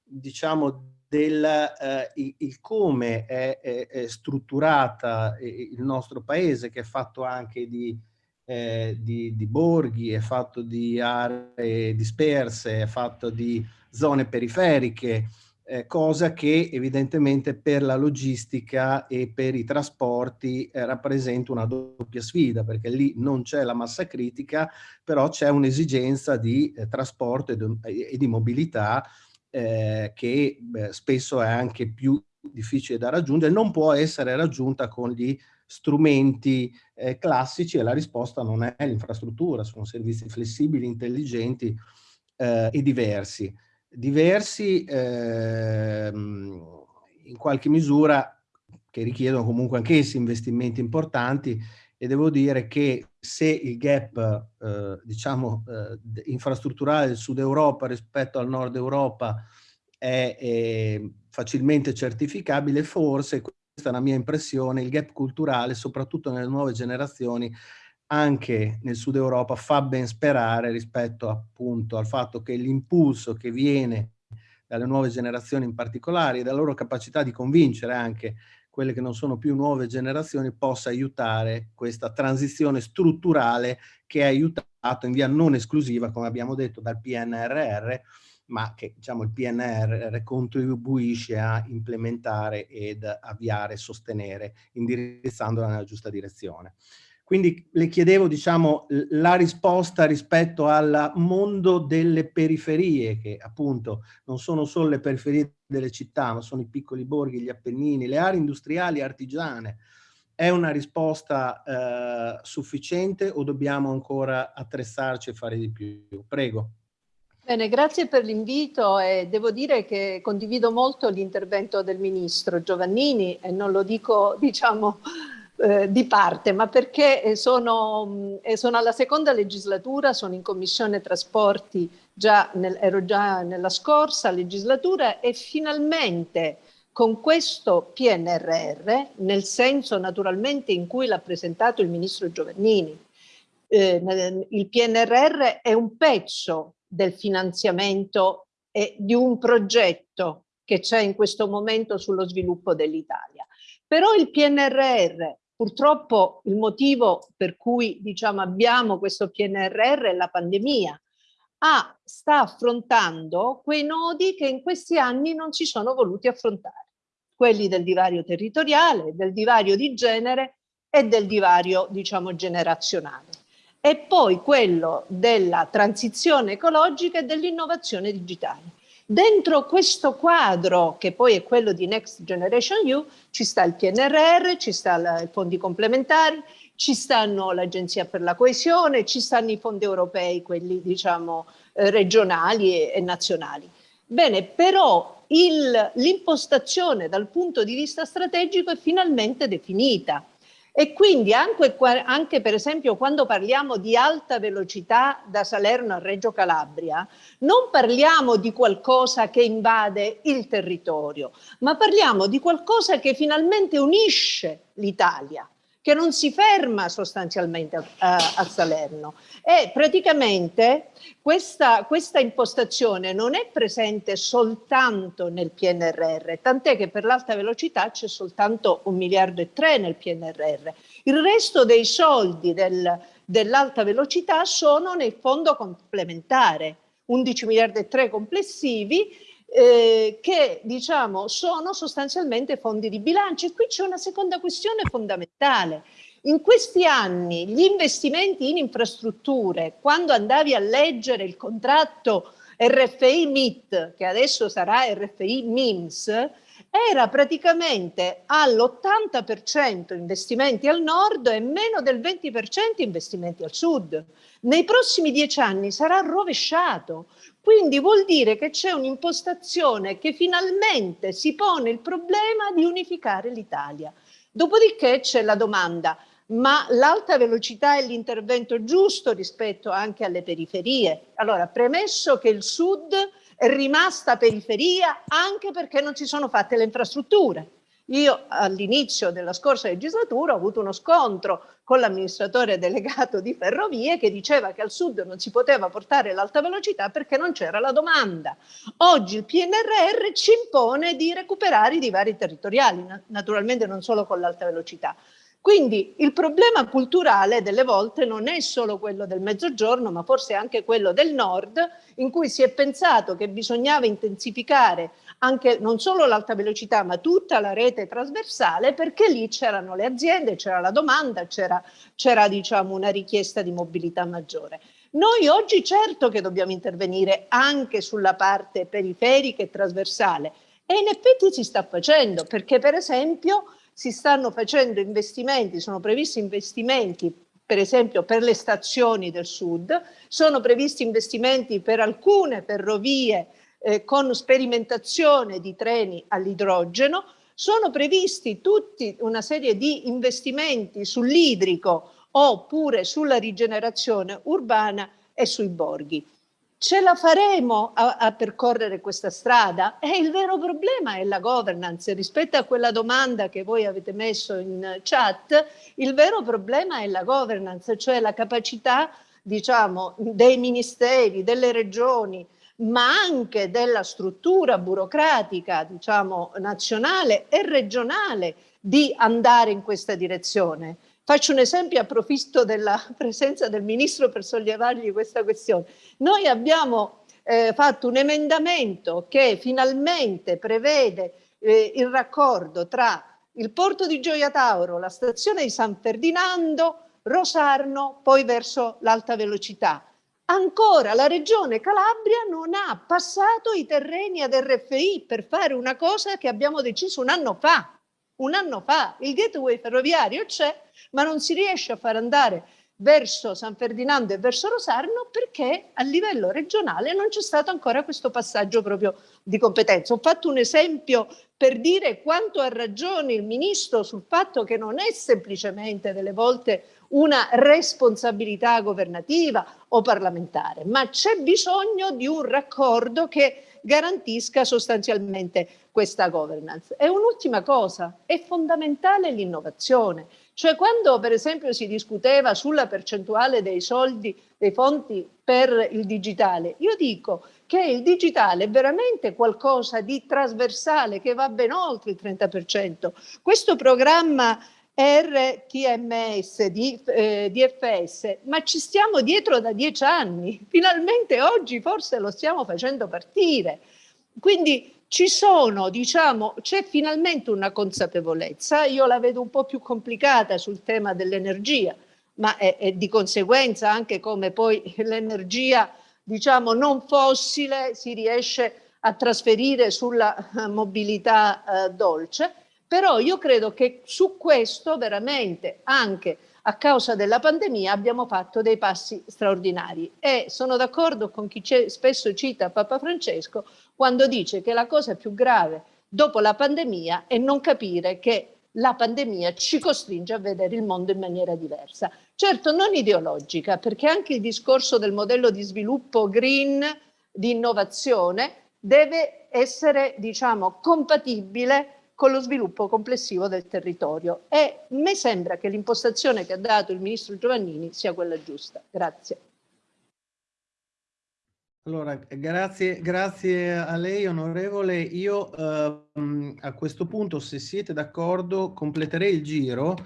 diciamo, del eh, il, il, come è, è, è, strutturata il nostro paese, che è fatto anche di, eh, di, di, borghi, è fatto di aree disperse, è fatto di zone periferiche, eh, cosa che evidentemente per la logistica e per i trasporti eh, rappresenta una doppia sfida, perché lì non c'è la massa critica, però c'è un'esigenza di eh, trasporto e, e, di mobilità eh, che spesso è anche più difficile da raggiungere, non può essere raggiunta con gli strumenti eh, classici e la risposta non è l'infrastruttura, sono servizi flessibili, intelligenti eh, e diversi. Diversi ehm, in qualche misura che richiedono comunque anch'essi investimenti importanti e devo dire che se il gap eh, diciamo eh, infrastrutturale del sud Europa rispetto al nord Europa è, è facilmente certificabile forse questa è la mia impressione il gap culturale soprattutto nelle nuove generazioni anche nel sud Europa fa ben sperare rispetto appunto al fatto che l'impulso che viene dalle nuove generazioni in particolare e dalla loro capacità di convincere anche quelle che non sono più nuove generazioni possa aiutare questa transizione strutturale che ha aiutato in via non esclusiva, come abbiamo detto, dal PNRR, ma che diciamo, il PNRR contribuisce a implementare ed avviare, sostenere, indirizzandola nella giusta direzione. Quindi le chiedevo diciamo, la risposta rispetto al mondo delle periferie, che appunto non sono solo le periferie delle città, ma sono i piccoli borghi, gli Appennini, le aree industriali artigiane. È una risposta eh, sufficiente o dobbiamo ancora attrezzarci e fare di più? Prego. Bene, grazie per l'invito e devo dire che condivido molto l'intervento del Ministro Giovannini e non lo dico, diciamo, eh, di parte, ma perché eh, sono, eh, sono, alla seconda legislatura, sono in Commissione Trasporti, già nel, ero già nella scorsa legislatura e finalmente con questo PNRR, nel senso naturalmente in cui l'ha presentato il Ministro Giovannini, eh, il PNRR è un pezzo del finanziamento e di un progetto che c'è in questo momento sullo sviluppo dell'Italia. Però il PNRR Purtroppo il motivo per cui diciamo, abbiamo questo PNRR è la pandemia. Ah, sta affrontando quei nodi che in questi anni non si sono voluti affrontare, quelli del divario territoriale, del divario di genere e del divario diciamo, generazionale. E poi quello della transizione ecologica e dell'innovazione digitale. Dentro questo quadro, che poi è quello di Next Generation EU, ci sta il PNRR, ci stanno i fondi complementari, ci stanno l'Agenzia per la Coesione, ci stanno i fondi europei, quelli diciamo eh, regionali e, e, nazionali. Bene, però l'impostazione dal punto di vista strategico è finalmente definita e quindi anche, anche, per esempio quando parliamo di alta velocità da Salerno a Reggio Calabria, non parliamo di qualcosa che invade il territorio, ma parliamo di qualcosa che finalmente unisce l'Italia che non si ferma sostanzialmente a, a Salerno e praticamente questa, questa, impostazione non è presente soltanto nel PNRR, tant'è che per l'alta velocità c'è soltanto un miliardo e tre nel PNRR. Il resto dei soldi del, dell'alta velocità sono nel fondo complementare, 11 miliardi e tre complessivi eh, che diciamo sono sostanzialmente fondi di bilancio e qui c'è una seconda questione fondamentale. In questi anni gli investimenti in infrastrutture, quando andavi a leggere il contratto RFI MIT, che adesso sarà RFI MIMS, era praticamente all'80% investimenti al nord e meno del 20% investimenti al sud. Nei prossimi dieci anni sarà rovesciato, quindi vuol dire che c'è un'impostazione che finalmente si pone il problema di unificare l'Italia. Dopodiché c'è la domanda, ma l'alta velocità è l'intervento giusto rispetto anche alle periferie? Allora, premesso che il sud è rimasta periferia anche perché non si sono fatte le infrastrutture. Io all'inizio della scorsa legislatura ho avuto uno scontro con l'amministratore delegato di Ferrovie che diceva che al sud non si poteva portare l'alta velocità perché non c'era la domanda. Oggi il PNRR ci impone di recuperare i divari territoriali, naturalmente non solo con l'alta velocità. Quindi il problema culturale delle volte non è solo quello del mezzogiorno, ma forse anche quello del nord, in cui si è pensato che bisognava intensificare anche non solo l'alta velocità ma tutta la rete trasversale perché lì c'erano le aziende, c'era la domanda, c'era diciamo una richiesta di mobilità maggiore. Noi oggi certo che dobbiamo intervenire anche sulla parte periferica e trasversale e in effetti si sta facendo perché per esempio si stanno facendo investimenti, sono previsti investimenti per esempio per le stazioni del sud, sono previsti investimenti per alcune ferrovie eh, con sperimentazione di treni all'idrogeno, sono previsti tutti una serie di investimenti sull'idrico oppure sulla rigenerazione urbana e sui borghi. Ce la faremo a, a, percorrere questa strada? E il vero problema è la governance. Rispetto a quella domanda che voi avete messo in chat, il vero problema è la governance, cioè la capacità diciamo, dei ministeri, delle regioni, ma anche della struttura burocratica, diciamo, nazionale e regionale di andare in questa direzione. Faccio un esempio, approfitto della presenza del Ministro per sollevargli questa questione. Noi abbiamo eh, fatto un emendamento che finalmente prevede eh, il raccordo tra il porto di Gioia Tauro, la stazione di San Ferdinando, Rosarno, poi verso l'alta velocità ancora la regione Calabria non ha passato i terreni ad RFI per fare una cosa che abbiamo deciso un anno fa. Un anno fa il gateway ferroviario c'è, ma non si riesce a far andare verso San Ferdinando e verso Rosarno perché a livello regionale non c'è stato ancora questo passaggio proprio di competenza. Ho fatto un esempio per dire quanto ha ragione il Ministro sul fatto che non è semplicemente delle volte una responsabilità governativa o parlamentare, ma c'è bisogno di un raccordo che garantisca sostanzialmente questa governance. E un'ultima cosa, è fondamentale l'innovazione. Cioè quando per esempio si discuteva sulla percentuale dei soldi, dei fondi per il digitale, io dico che il digitale è veramente qualcosa di trasversale che va ben oltre il 30%. Questo programma RTMS di, eh, ma ci stiamo dietro da dieci anni, finalmente oggi forse lo stiamo facendo partire. Quindi ci sono, diciamo, c'è finalmente una consapevolezza, io la vedo un po' più complicata sul tema dell'energia, ma è, è, di conseguenza anche come poi l'energia, diciamo, non fossile si riesce a trasferire sulla eh, mobilità eh, dolce, però io credo che su questo veramente anche a causa della pandemia abbiamo fatto dei passi straordinari e sono d'accordo con chi spesso cita Papa Francesco quando dice che la cosa più grave dopo la pandemia è non capire che la pandemia ci costringe a vedere il mondo in maniera diversa. Certo non ideologica, perché anche il discorso del modello di sviluppo green, di innovazione, deve essere diciamo, compatibile con lo sviluppo complessivo del territorio e mi sembra che l'impostazione che ha dato il ministro Giovannini sia quella giusta. Grazie. Allora, grazie, grazie a lei onorevole. Io eh, a questo punto, se siete d'accordo, completerei il giro,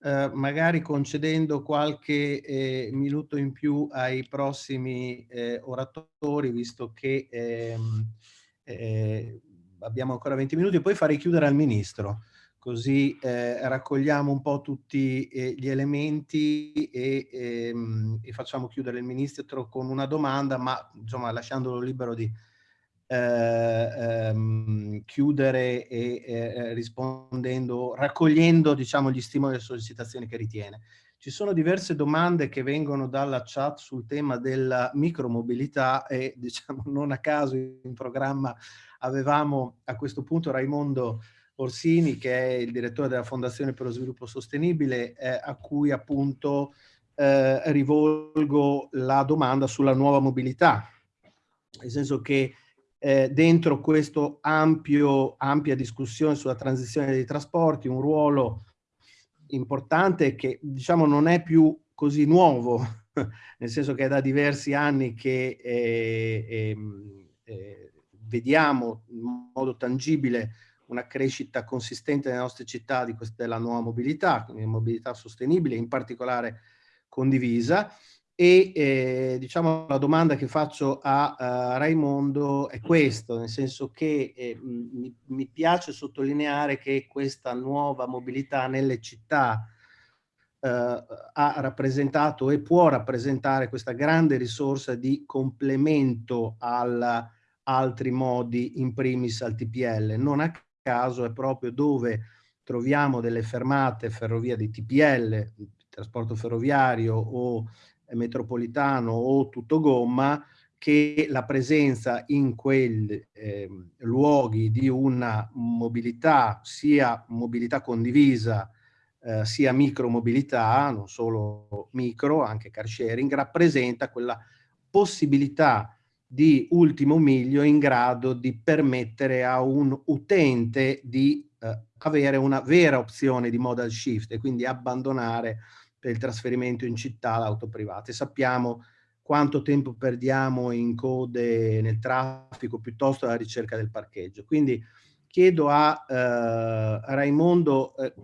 eh, magari concedendo qualche eh, minuto in più ai prossimi eh, oratori, visto che ehm, eh, abbiamo ancora 20 minuti, poi farei chiudere al Ministro, così eh, raccogliamo un po' tutti eh, gli elementi e, ehm, e, facciamo chiudere il Ministro con una domanda, ma insomma lasciandolo libero di eh, ehm, chiudere e eh, rispondendo, raccogliendo diciamo gli stimoli e le sollecitazioni che ritiene. Ci sono diverse domande che vengono dalla chat sul tema della micromobilità e diciamo non a caso in programma avevamo a questo punto Raimondo Orsini che è il direttore della Fondazione per lo Sviluppo Sostenibile eh, a cui appunto eh, rivolgo la domanda sulla nuova mobilità, nel senso che eh, dentro questo ampio, ampia discussione sulla transizione dei trasporti un ruolo importante che diciamo non è più così nuovo, nel senso che è da diversi anni che eh, ehm, eh, vediamo in modo tangibile una crescita consistente nelle nostre città di questa, della nuova mobilità, quindi mobilità sostenibile, in particolare condivisa, e eh, diciamo la domanda che faccio a, a Raimondo è questo, nel senso che eh, mi, mi, piace sottolineare che questa nuova mobilità nelle città eh, ha rappresentato e può rappresentare questa grande risorsa di complemento a altri modi, in primis al TPL. Non a caso è proprio dove troviamo delle fermate ferrovia di TPL, trasporto ferroviario o metropolitano o tutto gomma, che la presenza in quei eh, luoghi di una mobilità, sia mobilità condivisa, eh, sia micromobilità, non solo micro, anche car sharing, rappresenta quella possibilità di ultimo miglio in grado di permettere a un utente di eh, avere una vera opzione di modal shift e quindi abbandonare per il trasferimento in città l'auto privata. E sappiamo quanto tempo perdiamo in code nel traffico piuttosto alla ricerca del parcheggio. Quindi chiedo a, eh, Raimondo, eh,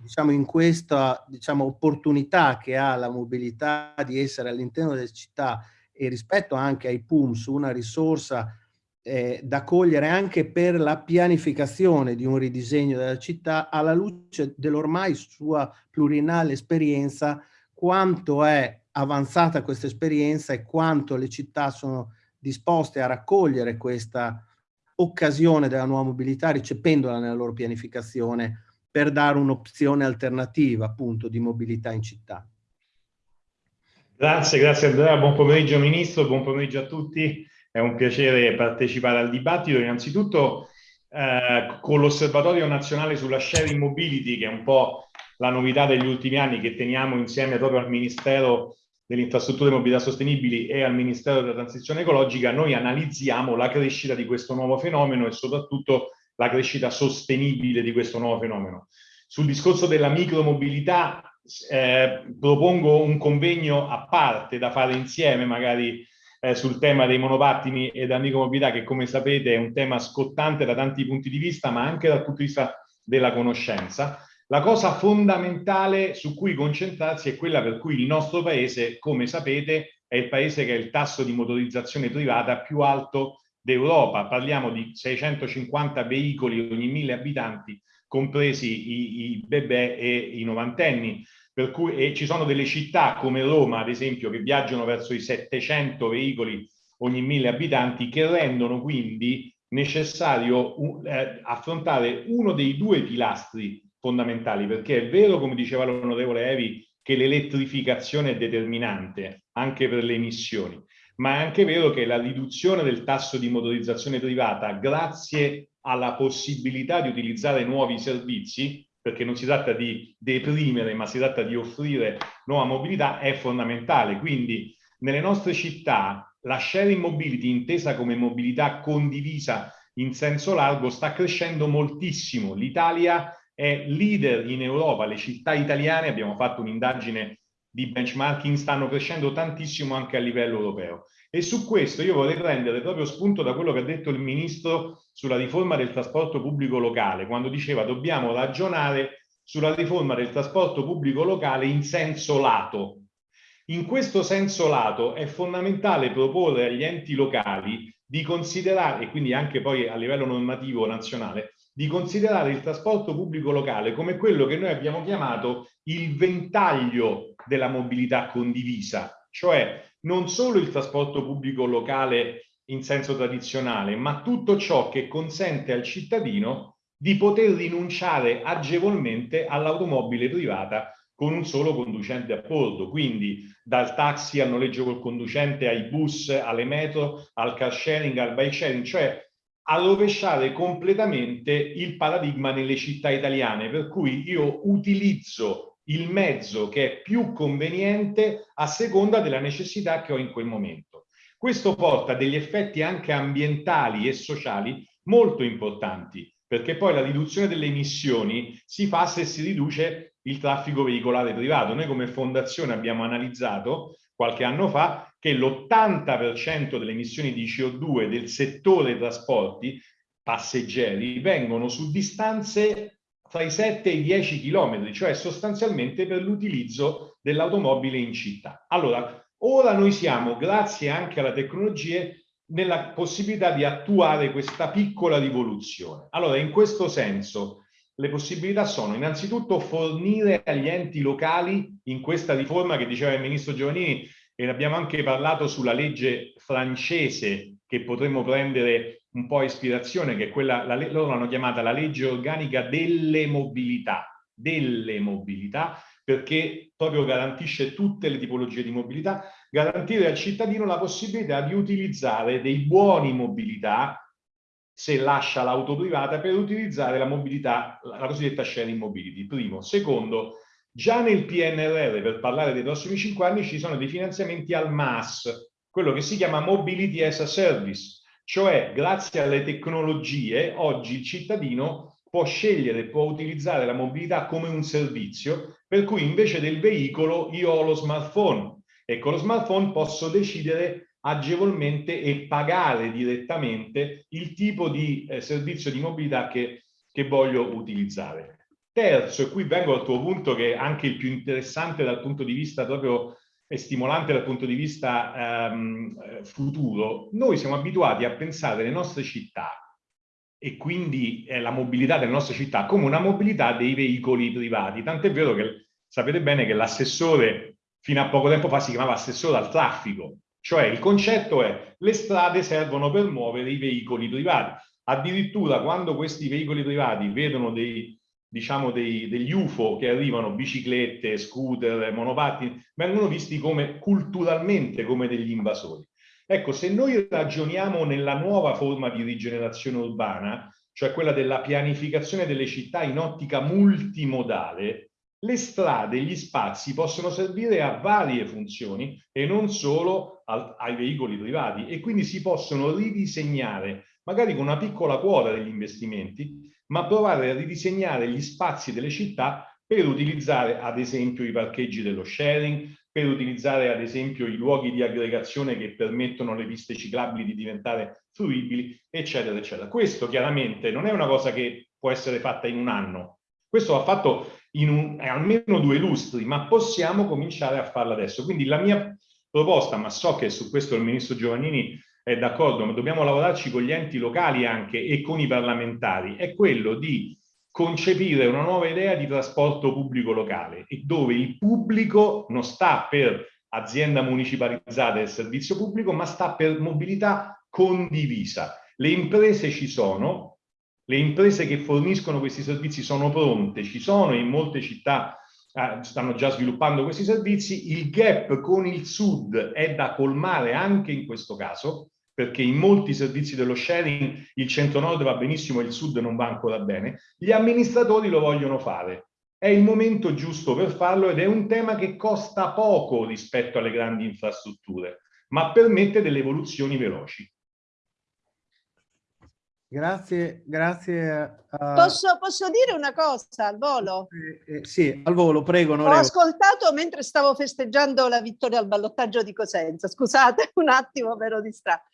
diciamo in questa diciamo, opportunità che ha la mobilità di essere all'interno delle città e rispetto anche ai PUMS una risorsa eh, da cogliere anche per la pianificazione di un ridisegno della città alla luce dell'ormai sua plurinale esperienza, quanto è avanzata questa esperienza e quanto le città sono disposte a raccogliere questa occasione della nuova mobilità ricependola nella loro pianificazione per dare un'opzione alternativa appunto di mobilità in città. Grazie, grazie Andrea, buon pomeriggio Ministro, buon pomeriggio a tutti è un piacere partecipare al dibattito. Innanzitutto eh, con l'Osservatorio Nazionale sulla Sharing Mobility, che è un po' la novità degli ultimi anni che teniamo insieme proprio al Ministero delle Infrastrutture e Mobilità Sostenibili e al Ministero della Transizione Ecologica, noi analizziamo la crescita di questo nuovo fenomeno e soprattutto la crescita sostenibile di questo nuovo fenomeno. Sul discorso della micromobilità eh, propongo un convegno a parte da fare insieme, magari eh, sul tema dei monopattini e della micromobilità che come sapete è un tema scottante da tanti punti di vista ma anche dal punto di vista della conoscenza. La cosa fondamentale su cui concentrarsi è quella per cui il nostro paese, come sapete, è il paese che ha il tasso di motorizzazione privata più alto d'Europa. Parliamo di 650 veicoli ogni mille abitanti, compresi i, i bebè e i novantenni. Per cui e ci sono delle città come Roma, ad esempio, che viaggiano verso i 700 veicoli ogni mille abitanti, che rendono quindi necessario eh, affrontare uno dei due pilastri fondamentali, perché è vero, come diceva l'onorevole Evi, che l'elettrificazione è determinante anche per le emissioni, ma è anche vero che la riduzione del tasso di motorizzazione privata, grazie alla possibilità di utilizzare nuovi servizi, perché non si tratta di deprimere, ma si tratta di offrire nuova mobilità, è fondamentale. Quindi nelle nostre città la sharing mobility, intesa come mobilità condivisa in senso largo, sta crescendo moltissimo. L'Italia è leader in Europa, le città italiane, abbiamo fatto un'indagine di benchmarking, stanno crescendo tantissimo anche a livello europeo. E su questo io vorrei prendere proprio spunto da quello che ha detto il Ministro sulla riforma del trasporto pubblico locale, quando diceva dobbiamo ragionare sulla riforma del trasporto pubblico locale in senso lato. In questo senso lato è fondamentale proporre agli enti locali di considerare, e quindi anche poi a livello normativo nazionale, di considerare il trasporto pubblico locale come quello che noi abbiamo chiamato il ventaglio della mobilità condivisa, cioè non solo il trasporto pubblico locale in senso tradizionale, ma tutto ciò che consente al cittadino di poter rinunciare agevolmente all'automobile privata con un solo conducente a bordo, quindi dal taxi al noleggio col conducente ai bus, alle metro, al car sharing, al bike sharing, cioè a rovesciare completamente il paradigma nelle città italiane, per cui io utilizzo il mezzo che è più conveniente a seconda della necessità che ho in quel momento. Questo porta degli effetti anche ambientali e sociali molto importanti, perché poi la riduzione delle emissioni si fa se si riduce il traffico veicolare privato. Noi come fondazione abbiamo analizzato qualche anno fa che l'80% delle emissioni di CO2 del settore trasporti passeggeri vengono su distanze fra i 7 e i 10 chilometri, cioè sostanzialmente per l'utilizzo dell'automobile in città. Allora, ora noi siamo, grazie anche alla tecnologia, nella possibilità di attuare questa piccola rivoluzione. Allora, in questo senso, le possibilità sono innanzitutto fornire agli enti locali in questa riforma che diceva il ministro Giovannini e ne abbiamo anche parlato sulla legge francese che potremmo prendere un po' ispirazione, che quella, la, loro l'hanno chiamata la legge organica delle mobilità, delle mobilità, perché proprio garantisce tutte le tipologie di mobilità, garantire al cittadino la possibilità di utilizzare dei buoni mobilità se lascia l'auto privata per utilizzare la mobilità, la cosiddetta sharing mobility. Primo. Secondo, già nel PNRR, per parlare dei prossimi cinque anni, ci sono dei finanziamenti al MAS, quello che si chiama Mobility as a Service, cioè grazie alle tecnologie oggi il cittadino può scegliere, può utilizzare la mobilità come un servizio, per cui invece del veicolo io ho lo smartphone e con lo smartphone posso decidere agevolmente e pagare direttamente il tipo di eh, servizio di mobilità che, che voglio utilizzare. Terzo, e qui vengo al tuo punto che è anche il più interessante dal punto di vista proprio e stimolante dal punto di vista ehm, futuro, noi siamo abituati a pensare le nostre città e quindi eh, la mobilità delle nostre città come una mobilità dei veicoli privati. Tant'è vero che sapete bene che l'assessore fino a poco tempo fa si chiamava assessore al traffico, cioè il concetto è le strade servono per muovere i veicoli privati. Addirittura quando questi veicoli privati vedono dei, diciamo dei, degli UFO che arrivano, biciclette, scooter, monopattini, vengono visti come culturalmente come degli invasori. Ecco, se noi ragioniamo nella nuova forma di rigenerazione urbana, cioè quella della pianificazione delle città in ottica multimodale, le strade, gli spazi possono servire a varie funzioni e non solo al, ai veicoli privati e quindi si possono ridisegnare, magari con una piccola quota degli investimenti, ma provare a ridisegnare gli spazi delle città per utilizzare ad esempio i parcheggi dello sharing, per utilizzare ad esempio i luoghi di aggregazione che permettono alle piste ciclabili di diventare fruibili, eccetera, eccetera. Questo chiaramente non è una cosa che può essere fatta in un anno, questo va fatto in un, almeno due lustri, ma possiamo cominciare a farlo adesso. Quindi la mia proposta, ma so che su questo il ministro Giovannini è d'accordo, ma dobbiamo lavorarci con gli enti locali anche e con i parlamentari, è quello di concepire una nuova idea di trasporto pubblico locale, dove il pubblico non sta per azienda municipalizzata del servizio pubblico, ma sta per mobilità condivisa. Le imprese ci sono, le imprese che forniscono questi servizi sono pronte, ci sono in molte città eh, stanno già sviluppando questi servizi, il gap con il sud è da colmare anche in questo caso, perché in molti servizi dello sharing il centro-nord va benissimo e il sud non va ancora bene, gli amministratori lo vogliono fare. È il momento giusto per farlo ed è un tema che costa poco rispetto alle grandi infrastrutture, ma permette delle evoluzioni veloci. Grazie, grazie. A... Posso, posso, dire una cosa al volo? Eh, eh, sì, al volo, prego. Ho ascoltato mentre stavo festeggiando la vittoria al ballottaggio di Cosenza. Scusate un attimo, vero distratto.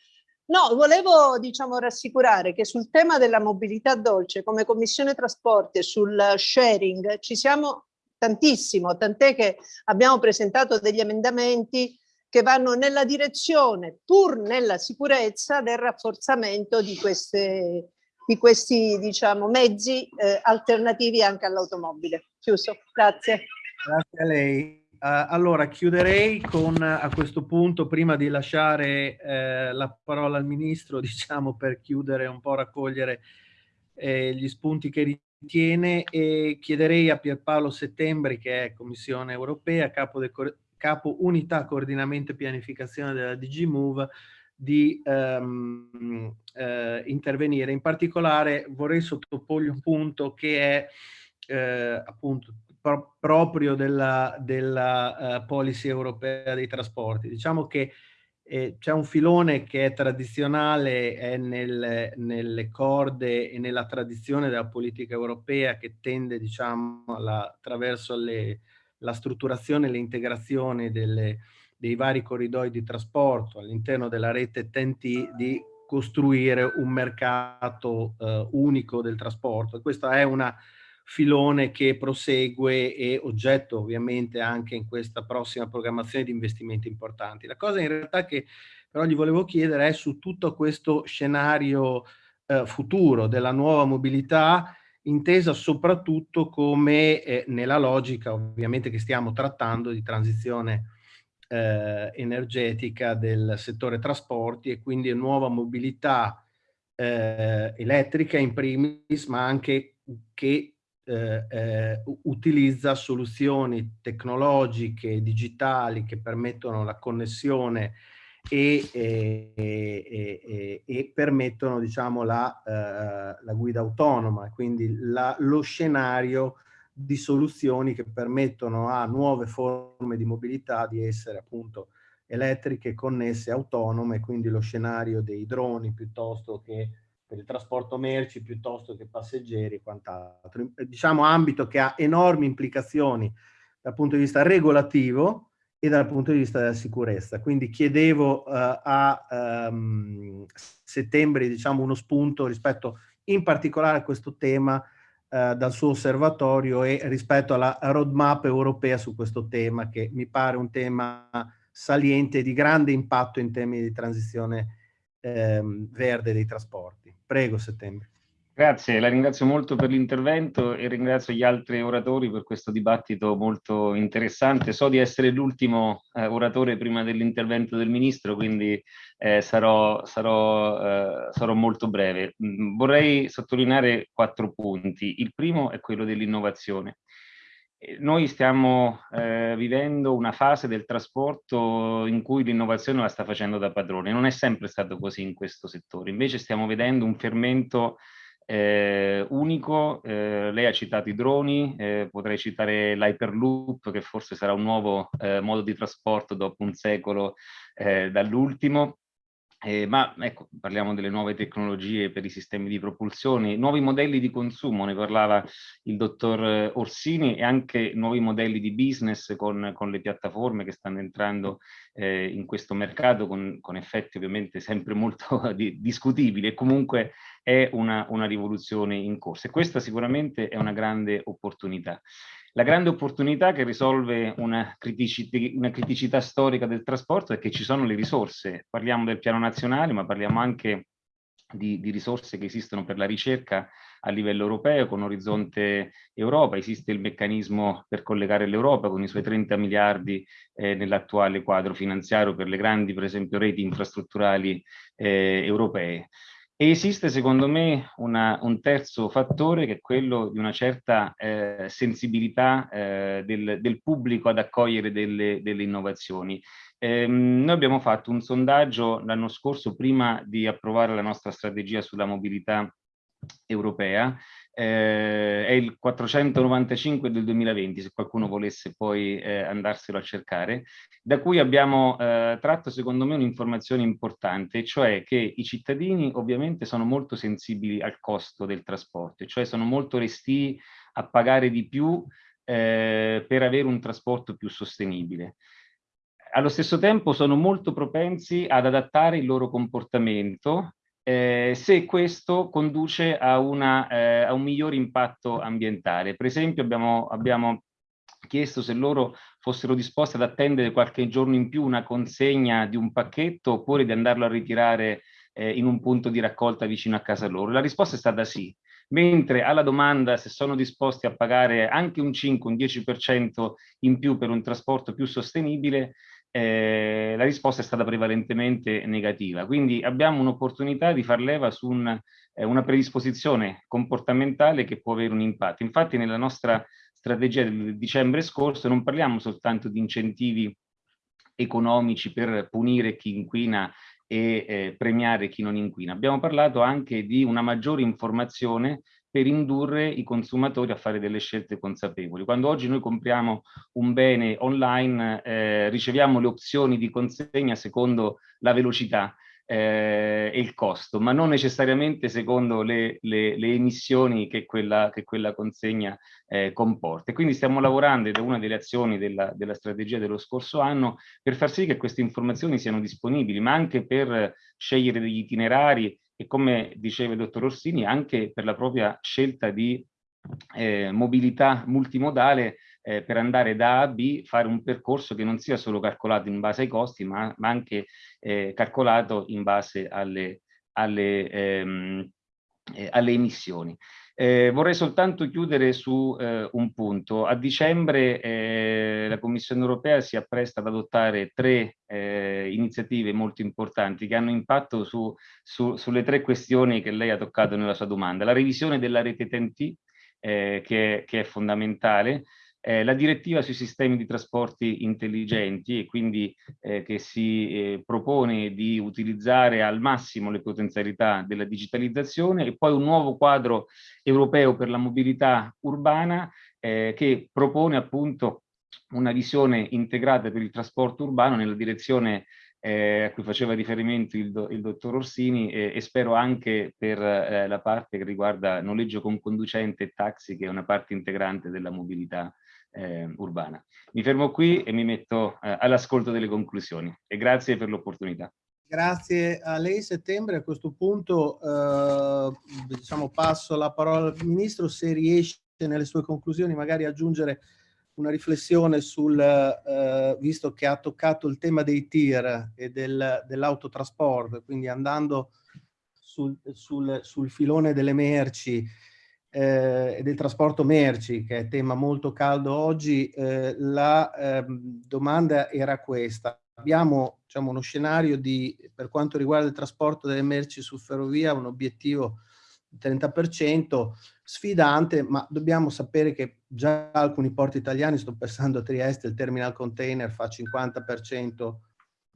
No, volevo diciamo, rassicurare che sul tema della mobilità dolce, come Commissione Trasporti e sul sharing, ci siamo tantissimo, tant'è che abbiamo presentato degli emendamenti che vanno nella direzione, pur nella sicurezza, del rafforzamento di, queste, di questi diciamo, mezzi eh, alternativi anche all'automobile. Chiuso, grazie. Grazie a lei. Uh, allora, chiuderei con, a questo punto, prima di lasciare eh, la parola al Ministro, diciamo, per chiudere un po', raccogliere eh, gli spunti che ritiene, e chiederei a Pierpaolo Settembri, che è Commissione Europea, capo del capo unità coordinamento e pianificazione della DG Move di um, uh, intervenire. In particolare vorrei sottoporgli un punto che è uh, appunto pro proprio della, della uh, policy europea dei trasporti. Diciamo che eh, c'è un filone che è tradizionale, è nel, nelle corde e nella tradizione della politica europea che tende, diciamo, alla, attraverso le, la strutturazione e l'integrazione dei vari corridoi di trasporto all'interno della rete TNT di costruire un mercato eh, unico del trasporto. Questa è una filone che prosegue e oggetto ovviamente anche in questa prossima programmazione di investimenti importanti. La cosa in realtà che però gli volevo chiedere è su tutto questo scenario eh, futuro della nuova mobilità intesa soprattutto come eh, nella logica ovviamente che stiamo trattando di transizione eh, energetica del settore trasporti e quindi nuova mobilità eh, elettrica in primis, ma anche che eh, eh, utilizza soluzioni tecnologiche, digitali che permettono la connessione e, e, e, e permettono diciamo, la, eh, la, guida autonoma, quindi la, lo scenario di soluzioni che permettono a nuove forme di mobilità di essere appunto elettriche, connesse, autonome, quindi lo scenario dei droni piuttosto che per il trasporto merci, piuttosto che passeggeri e quant'altro. Diciamo ambito che ha enormi implicazioni dal punto di vista regolativo, e dal punto di vista della sicurezza. Quindi chiedevo uh, a um, settembre diciamo, uno spunto rispetto in particolare a questo tema uh, dal suo osservatorio e rispetto alla roadmap europea su questo tema che mi pare un tema saliente di grande impatto in termini di transizione um, verde dei trasporti. Prego, settembre. Grazie, la ringrazio molto per l'intervento e ringrazio gli altri oratori per questo dibattito molto interessante. So di essere l'ultimo eh, oratore prima dell'intervento del Ministro, quindi eh, sarò, sarò, eh, sarò, molto breve. Mm, vorrei sottolineare quattro punti. Il primo è quello dell'innovazione. Eh, noi stiamo eh, vivendo una fase del trasporto in cui l'innovazione la sta facendo da padrone. Non è sempre stato così in questo settore. Invece stiamo vedendo un fermento eh, unico, eh, lei ha citato i droni, eh, potrei citare l'Hyperloop che forse sarà un nuovo eh, modo di trasporto dopo un secolo eh, dall'ultimo, eh, ma ecco, parliamo delle nuove tecnologie per i sistemi di propulsione, nuovi modelli di consumo, ne parlava il dottor Orsini, e anche nuovi modelli di business con, con le piattaforme che stanno entrando eh, in questo mercato con, con, effetti ovviamente sempre molto di, discutibili e comunque è una, una rivoluzione in corso e questa sicuramente è una grande opportunità. La grande opportunità che risolve una criticità, una criticità, storica del trasporto è che ci sono le risorse. Parliamo del piano nazionale, ma parliamo anche di, di risorse che esistono per la ricerca a livello europeo con Orizzonte Europa. Esiste il meccanismo per collegare l'Europa con i suoi 30 miliardi eh, nell'attuale quadro finanziario per le grandi, per esempio, reti infrastrutturali eh, europee. E esiste secondo me una, un terzo fattore che è quello di una certa eh, sensibilità eh, del, del, pubblico ad accogliere delle, delle innovazioni. Eh, noi abbiamo fatto un sondaggio l'anno scorso prima di approvare la nostra strategia sulla mobilità europea eh, è il 495 del 2020, se qualcuno volesse poi eh, andarselo a cercare, da cui abbiamo eh, tratto secondo me un'informazione importante, cioè che i cittadini ovviamente sono molto sensibili al costo del trasporto, cioè sono molto resti a pagare di più eh, per avere un trasporto più sostenibile. Allo stesso tempo sono molto propensi ad adattare il loro comportamento eh, se questo conduce a, una, eh, a, un miglior impatto ambientale. Per esempio abbiamo, abbiamo chiesto se loro fossero disposti ad attendere qualche giorno in più una consegna di un pacchetto oppure di andarlo a ritirare eh, in un punto di raccolta vicino a casa loro. La risposta è stata sì, mentre alla domanda se sono disposti a pagare anche un 5, un 10% in più per un trasporto più sostenibile, eh, la risposta è stata prevalentemente negativa. Quindi abbiamo un'opportunità di far leva su un, eh, una predisposizione comportamentale che può avere un impatto. Infatti nella nostra strategia del dicembre scorso non parliamo soltanto di incentivi economici per punire chi inquina e eh, premiare chi non inquina. Abbiamo parlato anche di una maggiore informazione per indurre i consumatori a fare delle scelte consapevoli. Quando oggi noi compriamo un bene online, eh, riceviamo le opzioni di consegna secondo la velocità eh, e il costo, ma non necessariamente secondo le, le, le emissioni che quella, che quella consegna eh, comporta. Quindi stiamo lavorando, ed è una delle azioni della, della strategia dello scorso anno, per far sì che queste informazioni siano disponibili, ma anche per scegliere degli itinerari e come diceva il dottor Orsini, anche per la propria scelta di eh, mobilità multimodale eh, per andare da A a B, fare un percorso che non sia solo calcolato in base ai costi, ma, ma anche eh, calcolato in base alle, alle, ehm, eh, alle emissioni. Eh, vorrei soltanto chiudere su eh, un punto. A dicembre eh, la Commissione europea si appresta ad adottare tre eh, iniziative molto importanti che hanno impatto su, su, sulle tre questioni che lei ha toccato nella sua domanda. La revisione della rete TNT, eh, che, che, è fondamentale, eh, la direttiva sui sistemi di trasporti intelligenti e quindi eh, che si eh, propone di utilizzare al massimo le potenzialità della digitalizzazione e poi un nuovo quadro europeo per la mobilità urbana eh, che propone appunto una visione integrata per il trasporto urbano nella direzione eh, a cui faceva riferimento il, do, il dottor Orsini eh, e spero anche per eh, la parte che riguarda noleggio con conducente e taxi che è una parte integrante della mobilità eh, urbana. Mi fermo qui e mi metto eh, all'ascolto delle conclusioni e grazie per l'opportunità. Grazie a lei Settembre. A questo punto eh, diciamo, passo la parola al Ministro se riesce nelle sue conclusioni magari aggiungere una riflessione sul, eh, visto che ha toccato il tema dei tir e del, dell'autotrasporto, quindi andando sul, sul, sul filone delle merci, eh, del trasporto merci, che è tema molto caldo oggi, eh, la eh, domanda era questa. Abbiamo diciamo, uno scenario di, per quanto riguarda il trasporto delle merci su ferrovia, un obiettivo di 30%, sfidante, ma dobbiamo sapere che già alcuni porti italiani, sto pensando a Trieste, il terminal container fa 50%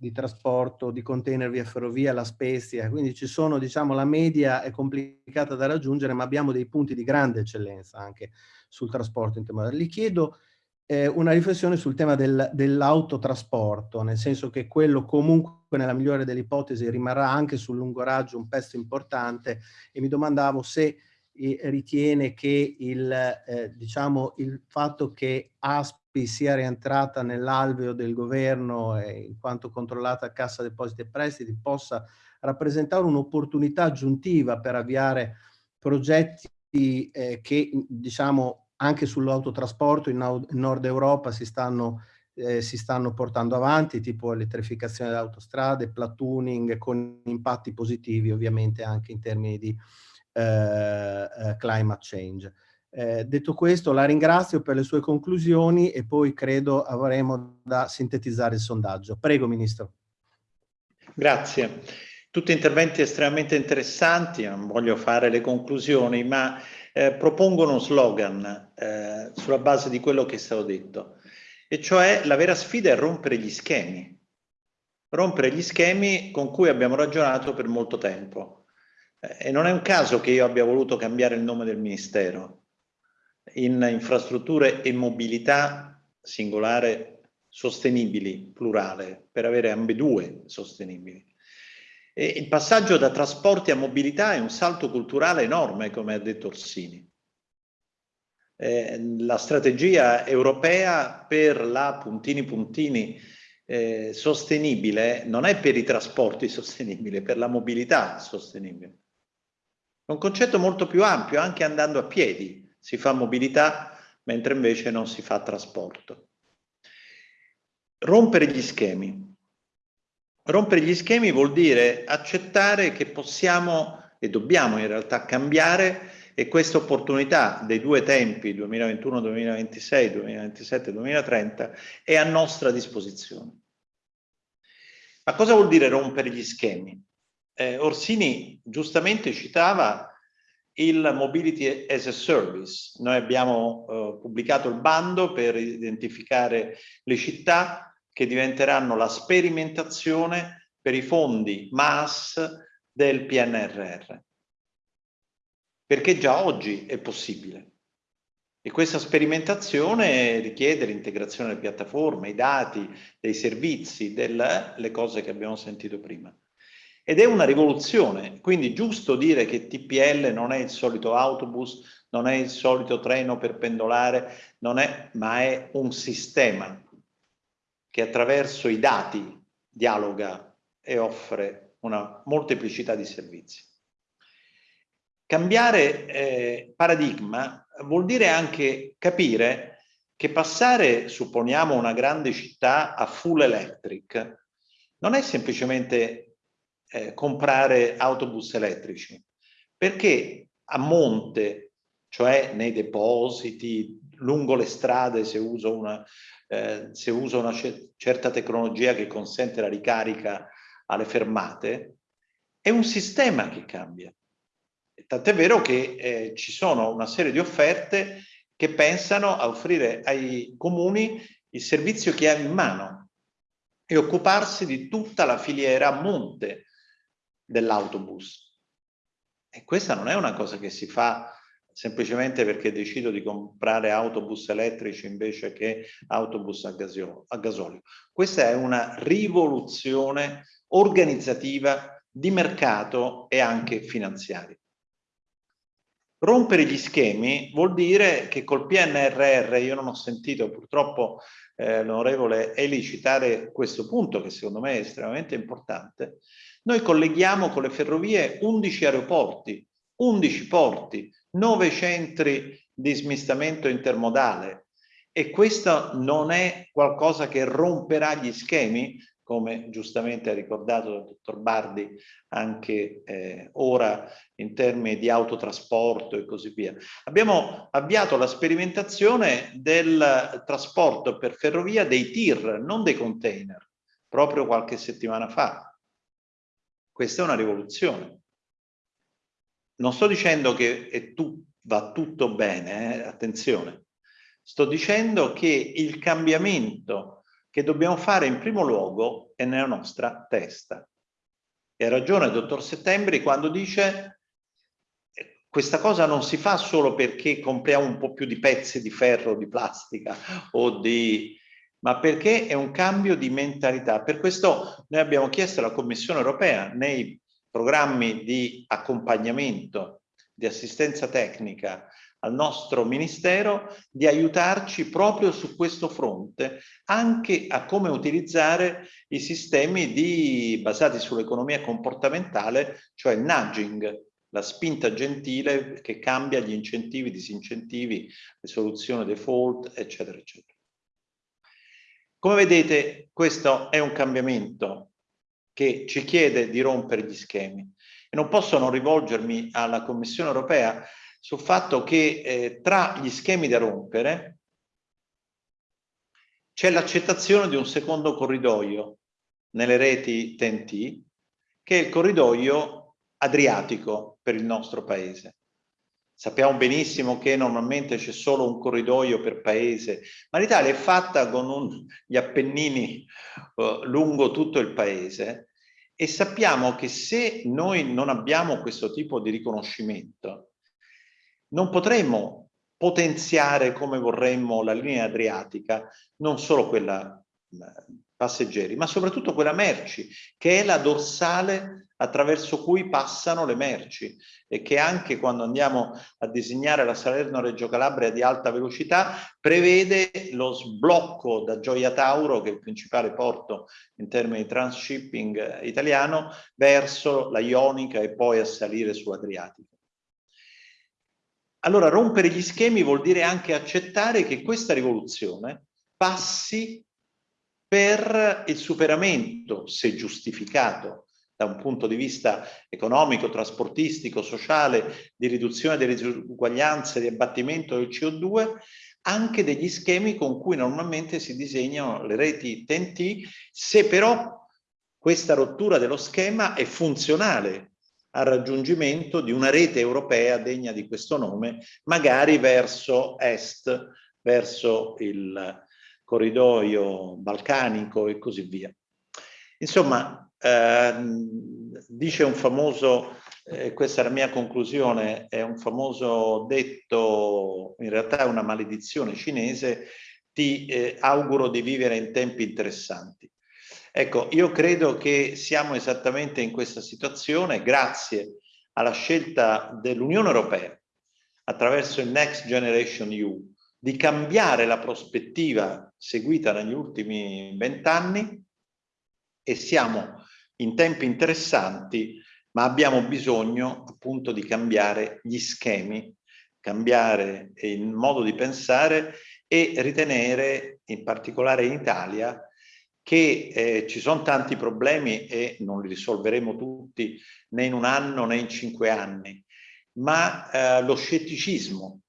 di trasporto di container via ferrovia, la Spezia, quindi ci sono, diciamo, la media è complicata da raggiungere, ma abbiamo dei punti di grande eccellenza anche sul trasporto intermodale. Gli chiedo eh, una riflessione sul tema del, dell'autotrasporto, nel senso che quello comunque nella migliore delle ipotesi rimarrà anche sul lungo raggio un pezzo importante e mi domandavo se ritiene che il, eh, diciamo, il fatto che ASPI sia rientrata nell'alveo del governo e in quanto controllata a Cassa Depositi e Prestiti possa rappresentare un'opportunità aggiuntiva per avviare progetti eh, che diciamo anche sull'autotrasporto in, in, Nord Europa si stanno, eh, si stanno portando avanti, tipo elettrificazione delle autostrade, platooning con impatti positivi ovviamente anche in termini di eh, eh, climate change. Eh, detto questo, la ringrazio per le sue conclusioni e poi credo avremo da sintetizzare il sondaggio. Prego, Ministro. Grazie. Tutti interventi estremamente interessanti, non voglio fare le conclusioni, ma eh, propongono uno slogan eh, sulla base di quello che è stato detto, e cioè la vera sfida è rompere gli schemi, rompere gli schemi con cui abbiamo ragionato per molto tempo. E non è un caso che io abbia voluto cambiare il nome del Ministero in infrastrutture e mobilità singolare sostenibili, plurale, per avere ambedue sostenibili. E il passaggio da trasporti a mobilità è un salto culturale enorme, come ha detto Orsini. Eh, la strategia europea per la puntini puntini eh, sostenibile non è per i trasporti sostenibili, è per la mobilità sostenibile. È un concetto molto più ampio, anche andando a piedi si fa mobilità, mentre invece non si fa trasporto. Rompere gli schemi. Rompere gli schemi vuol dire accettare che possiamo e dobbiamo in realtà cambiare e questa opportunità dei due tempi 2021-2026, 2027-2030 è a nostra disposizione. Ma cosa vuol dire rompere gli schemi? eh, Orsini giustamente citava il Mobility as a Service. Noi abbiamo eh, pubblicato il bando per identificare le città che diventeranno la sperimentazione per i fondi MAS del PNRR. Perché già oggi è possibile. E questa sperimentazione richiede l'integrazione delle piattaforme, i dati, dei servizi, delle cose che abbiamo sentito prima. Ed è una rivoluzione, quindi giusto dire che TPL non è il solito autobus, non è il solito treno per pendolare, è, ma è un sistema che attraverso i dati dialoga e offre una molteplicità di servizi. Cambiare eh, paradigma vuol dire anche capire che passare, supponiamo, una grande città a full electric non è semplicemente eh, comprare autobus elettrici, perché a monte, cioè nei depositi, lungo le strade se uso una, eh, se uso una certa tecnologia che consente la ricarica alle fermate, è un sistema che cambia. Tant'è vero che eh, ci sono una serie di offerte che pensano a offrire ai comuni il servizio che hanno in mano e occuparsi di tutta la filiera a monte dell'autobus. E questa non è una cosa che si fa semplicemente perché decido di comprare autobus elettrici invece che autobus a, gasio, a gasolio. Questa è una rivoluzione organizzativa di mercato e anche finanziaria. Rompere gli schemi vuol dire che col PNRR, io non ho sentito purtroppo eh, l'onorevole Eli citare questo punto che secondo me è estremamente importante, noi colleghiamo con le ferrovie 11 aeroporti, 11 porti, 9 centri di smistamento intermodale e questo non è qualcosa che romperà gli schemi, come giustamente ha ricordato il dottor Bardi anche eh, ora in termini di autotrasporto e così via. Abbiamo avviato la sperimentazione del trasporto per ferrovia dei tir, non dei container, proprio qualche settimana fa. Questa è una rivoluzione. Non sto dicendo che tu, va tutto bene, eh? attenzione. Sto dicendo che il cambiamento che dobbiamo fare in primo luogo è nella nostra testa. E ha ragione il dottor Settembri quando dice questa cosa non si fa solo perché compriamo un po' più di pezzi di ferro, di plastica o di ma perché è un cambio di mentalità. Per questo noi abbiamo chiesto alla Commissione europea nei programmi di accompagnamento, di assistenza tecnica al nostro Ministero di aiutarci proprio su questo fronte, anche a come utilizzare i sistemi di, basati sull'economia comportamentale, cioè il nudging, la spinta gentile che cambia gli incentivi, disincentivi, le soluzioni default, eccetera, eccetera. Come vedete, questo è un cambiamento che ci chiede di rompere gli schemi. E non posso non rivolgermi alla Commissione europea sul fatto che eh, tra gli schemi da rompere c'è l'accettazione di un secondo corridoio nelle reti TNT, che è il corridoio adriatico per il nostro paese. Sappiamo benissimo che normalmente c'è solo un corridoio per paese, ma l'Italia è fatta con un, gli Appennini uh, lungo tutto il paese e sappiamo che se noi non abbiamo questo tipo di riconoscimento, non potremmo potenziare come vorremmo la linea adriatica, non solo quella passeggeri, ma soprattutto quella merci, che è la dorsale attraverso cui passano le merci e che anche quando andiamo a disegnare la Salerno-Reggio Calabria di alta velocità prevede lo sblocco da Gioia Tauro, che è il principale porto in termini di transshipping italiano, verso la Ionica e poi a salire su Adriatico. Allora rompere gli schemi vuol dire anche accettare che questa rivoluzione passi per il superamento, se giustificato da un punto di vista economico, trasportistico, sociale, di riduzione delle disuguaglianze, di abbattimento del CO2, anche degli schemi con cui normalmente si disegnano le reti TNT, se però questa rottura dello schema è funzionale al raggiungimento di una rete europea degna di questo nome, magari verso est, verso il corridoio balcanico e così via. Insomma, eh, dice un famoso, eh, questa è la mia conclusione, è un famoso detto, in realtà è una maledizione cinese, ti eh, auguro di vivere in tempi interessanti. Ecco, io credo che siamo esattamente in questa situazione grazie alla scelta dell'Unione Europea attraverso il Next Generation EU di cambiare la prospettiva seguita negli ultimi vent'anni e siamo in tempi interessanti ma abbiamo bisogno appunto di cambiare gli schemi, cambiare il modo di pensare e ritenere, in particolare in Italia, che eh, ci sono tanti problemi e non li risolveremo tutti né in un anno né in cinque anni, ma eh, lo scetticismo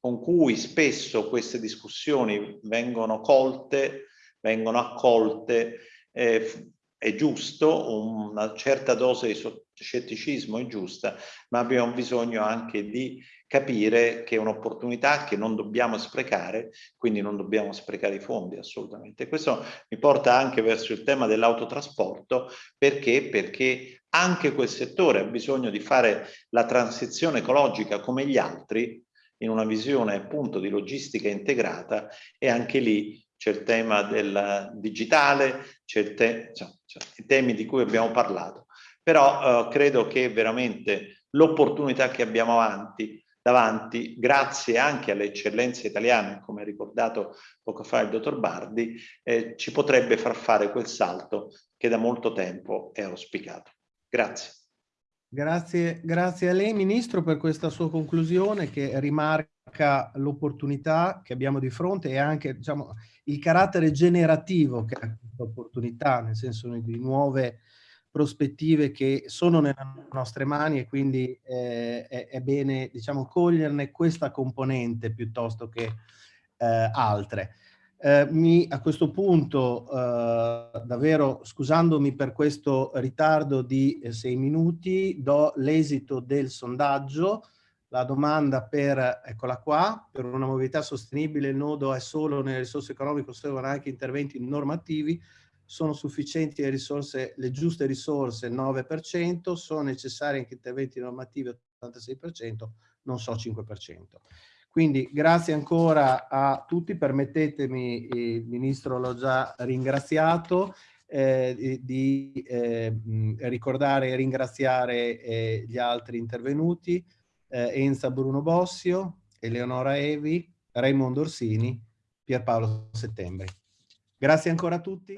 con cui spesso queste discussioni vengono colte, vengono accolte, eh, è giusto, una certa dose di scetticismo è giusta, ma abbiamo bisogno anche di capire che è un'opportunità che non dobbiamo sprecare, quindi non dobbiamo sprecare i fondi assolutamente. Questo mi porta anche verso il tema dell'autotrasporto, perché? Perché anche quel settore ha bisogno di fare la transizione ecologica come gli altri, in una visione appunto di logistica integrata e anche lì c'è il tema del digitale, c'è cioè, cioè, i temi di cui abbiamo parlato. Però eh, credo che veramente l'opportunità che abbiamo avanti, davanti, grazie anche alle eccellenze italiane, come ha ricordato poco fa il dottor Bardi, eh, ci potrebbe far fare quel salto che da molto tempo è auspicato. Grazie. Grazie, grazie a lei Ministro per questa sua conclusione che rimarca l'opportunità che abbiamo di fronte e anche diciamo, il carattere generativo che ha questa opportunità, nel senso di nuove prospettive che sono nelle nostre mani e quindi eh, è, è, bene diciamo, coglierne questa componente piuttosto che eh, altre. Eh, mi, a questo punto, eh, davvero scusandomi per questo ritardo di eh, sei minuti, do l'esito del sondaggio. La domanda per, eccola qua, per una mobilità sostenibile il nodo è solo nelle risorse economiche, servono anche interventi normativi, sono sufficienti le risorse, le giuste risorse il 9%, sono necessari anche interventi normativi 86%, non so 5%. Quindi grazie ancora a tutti, permettetemi, il Ministro l'ho già ringraziato, eh, di eh, ricordare e ringraziare eh, gli altri intervenuti, eh, Enza Bruno Bossio, Eleonora Evi, Raimondo Orsini, Pierpaolo Settembri. Grazie ancora a tutti.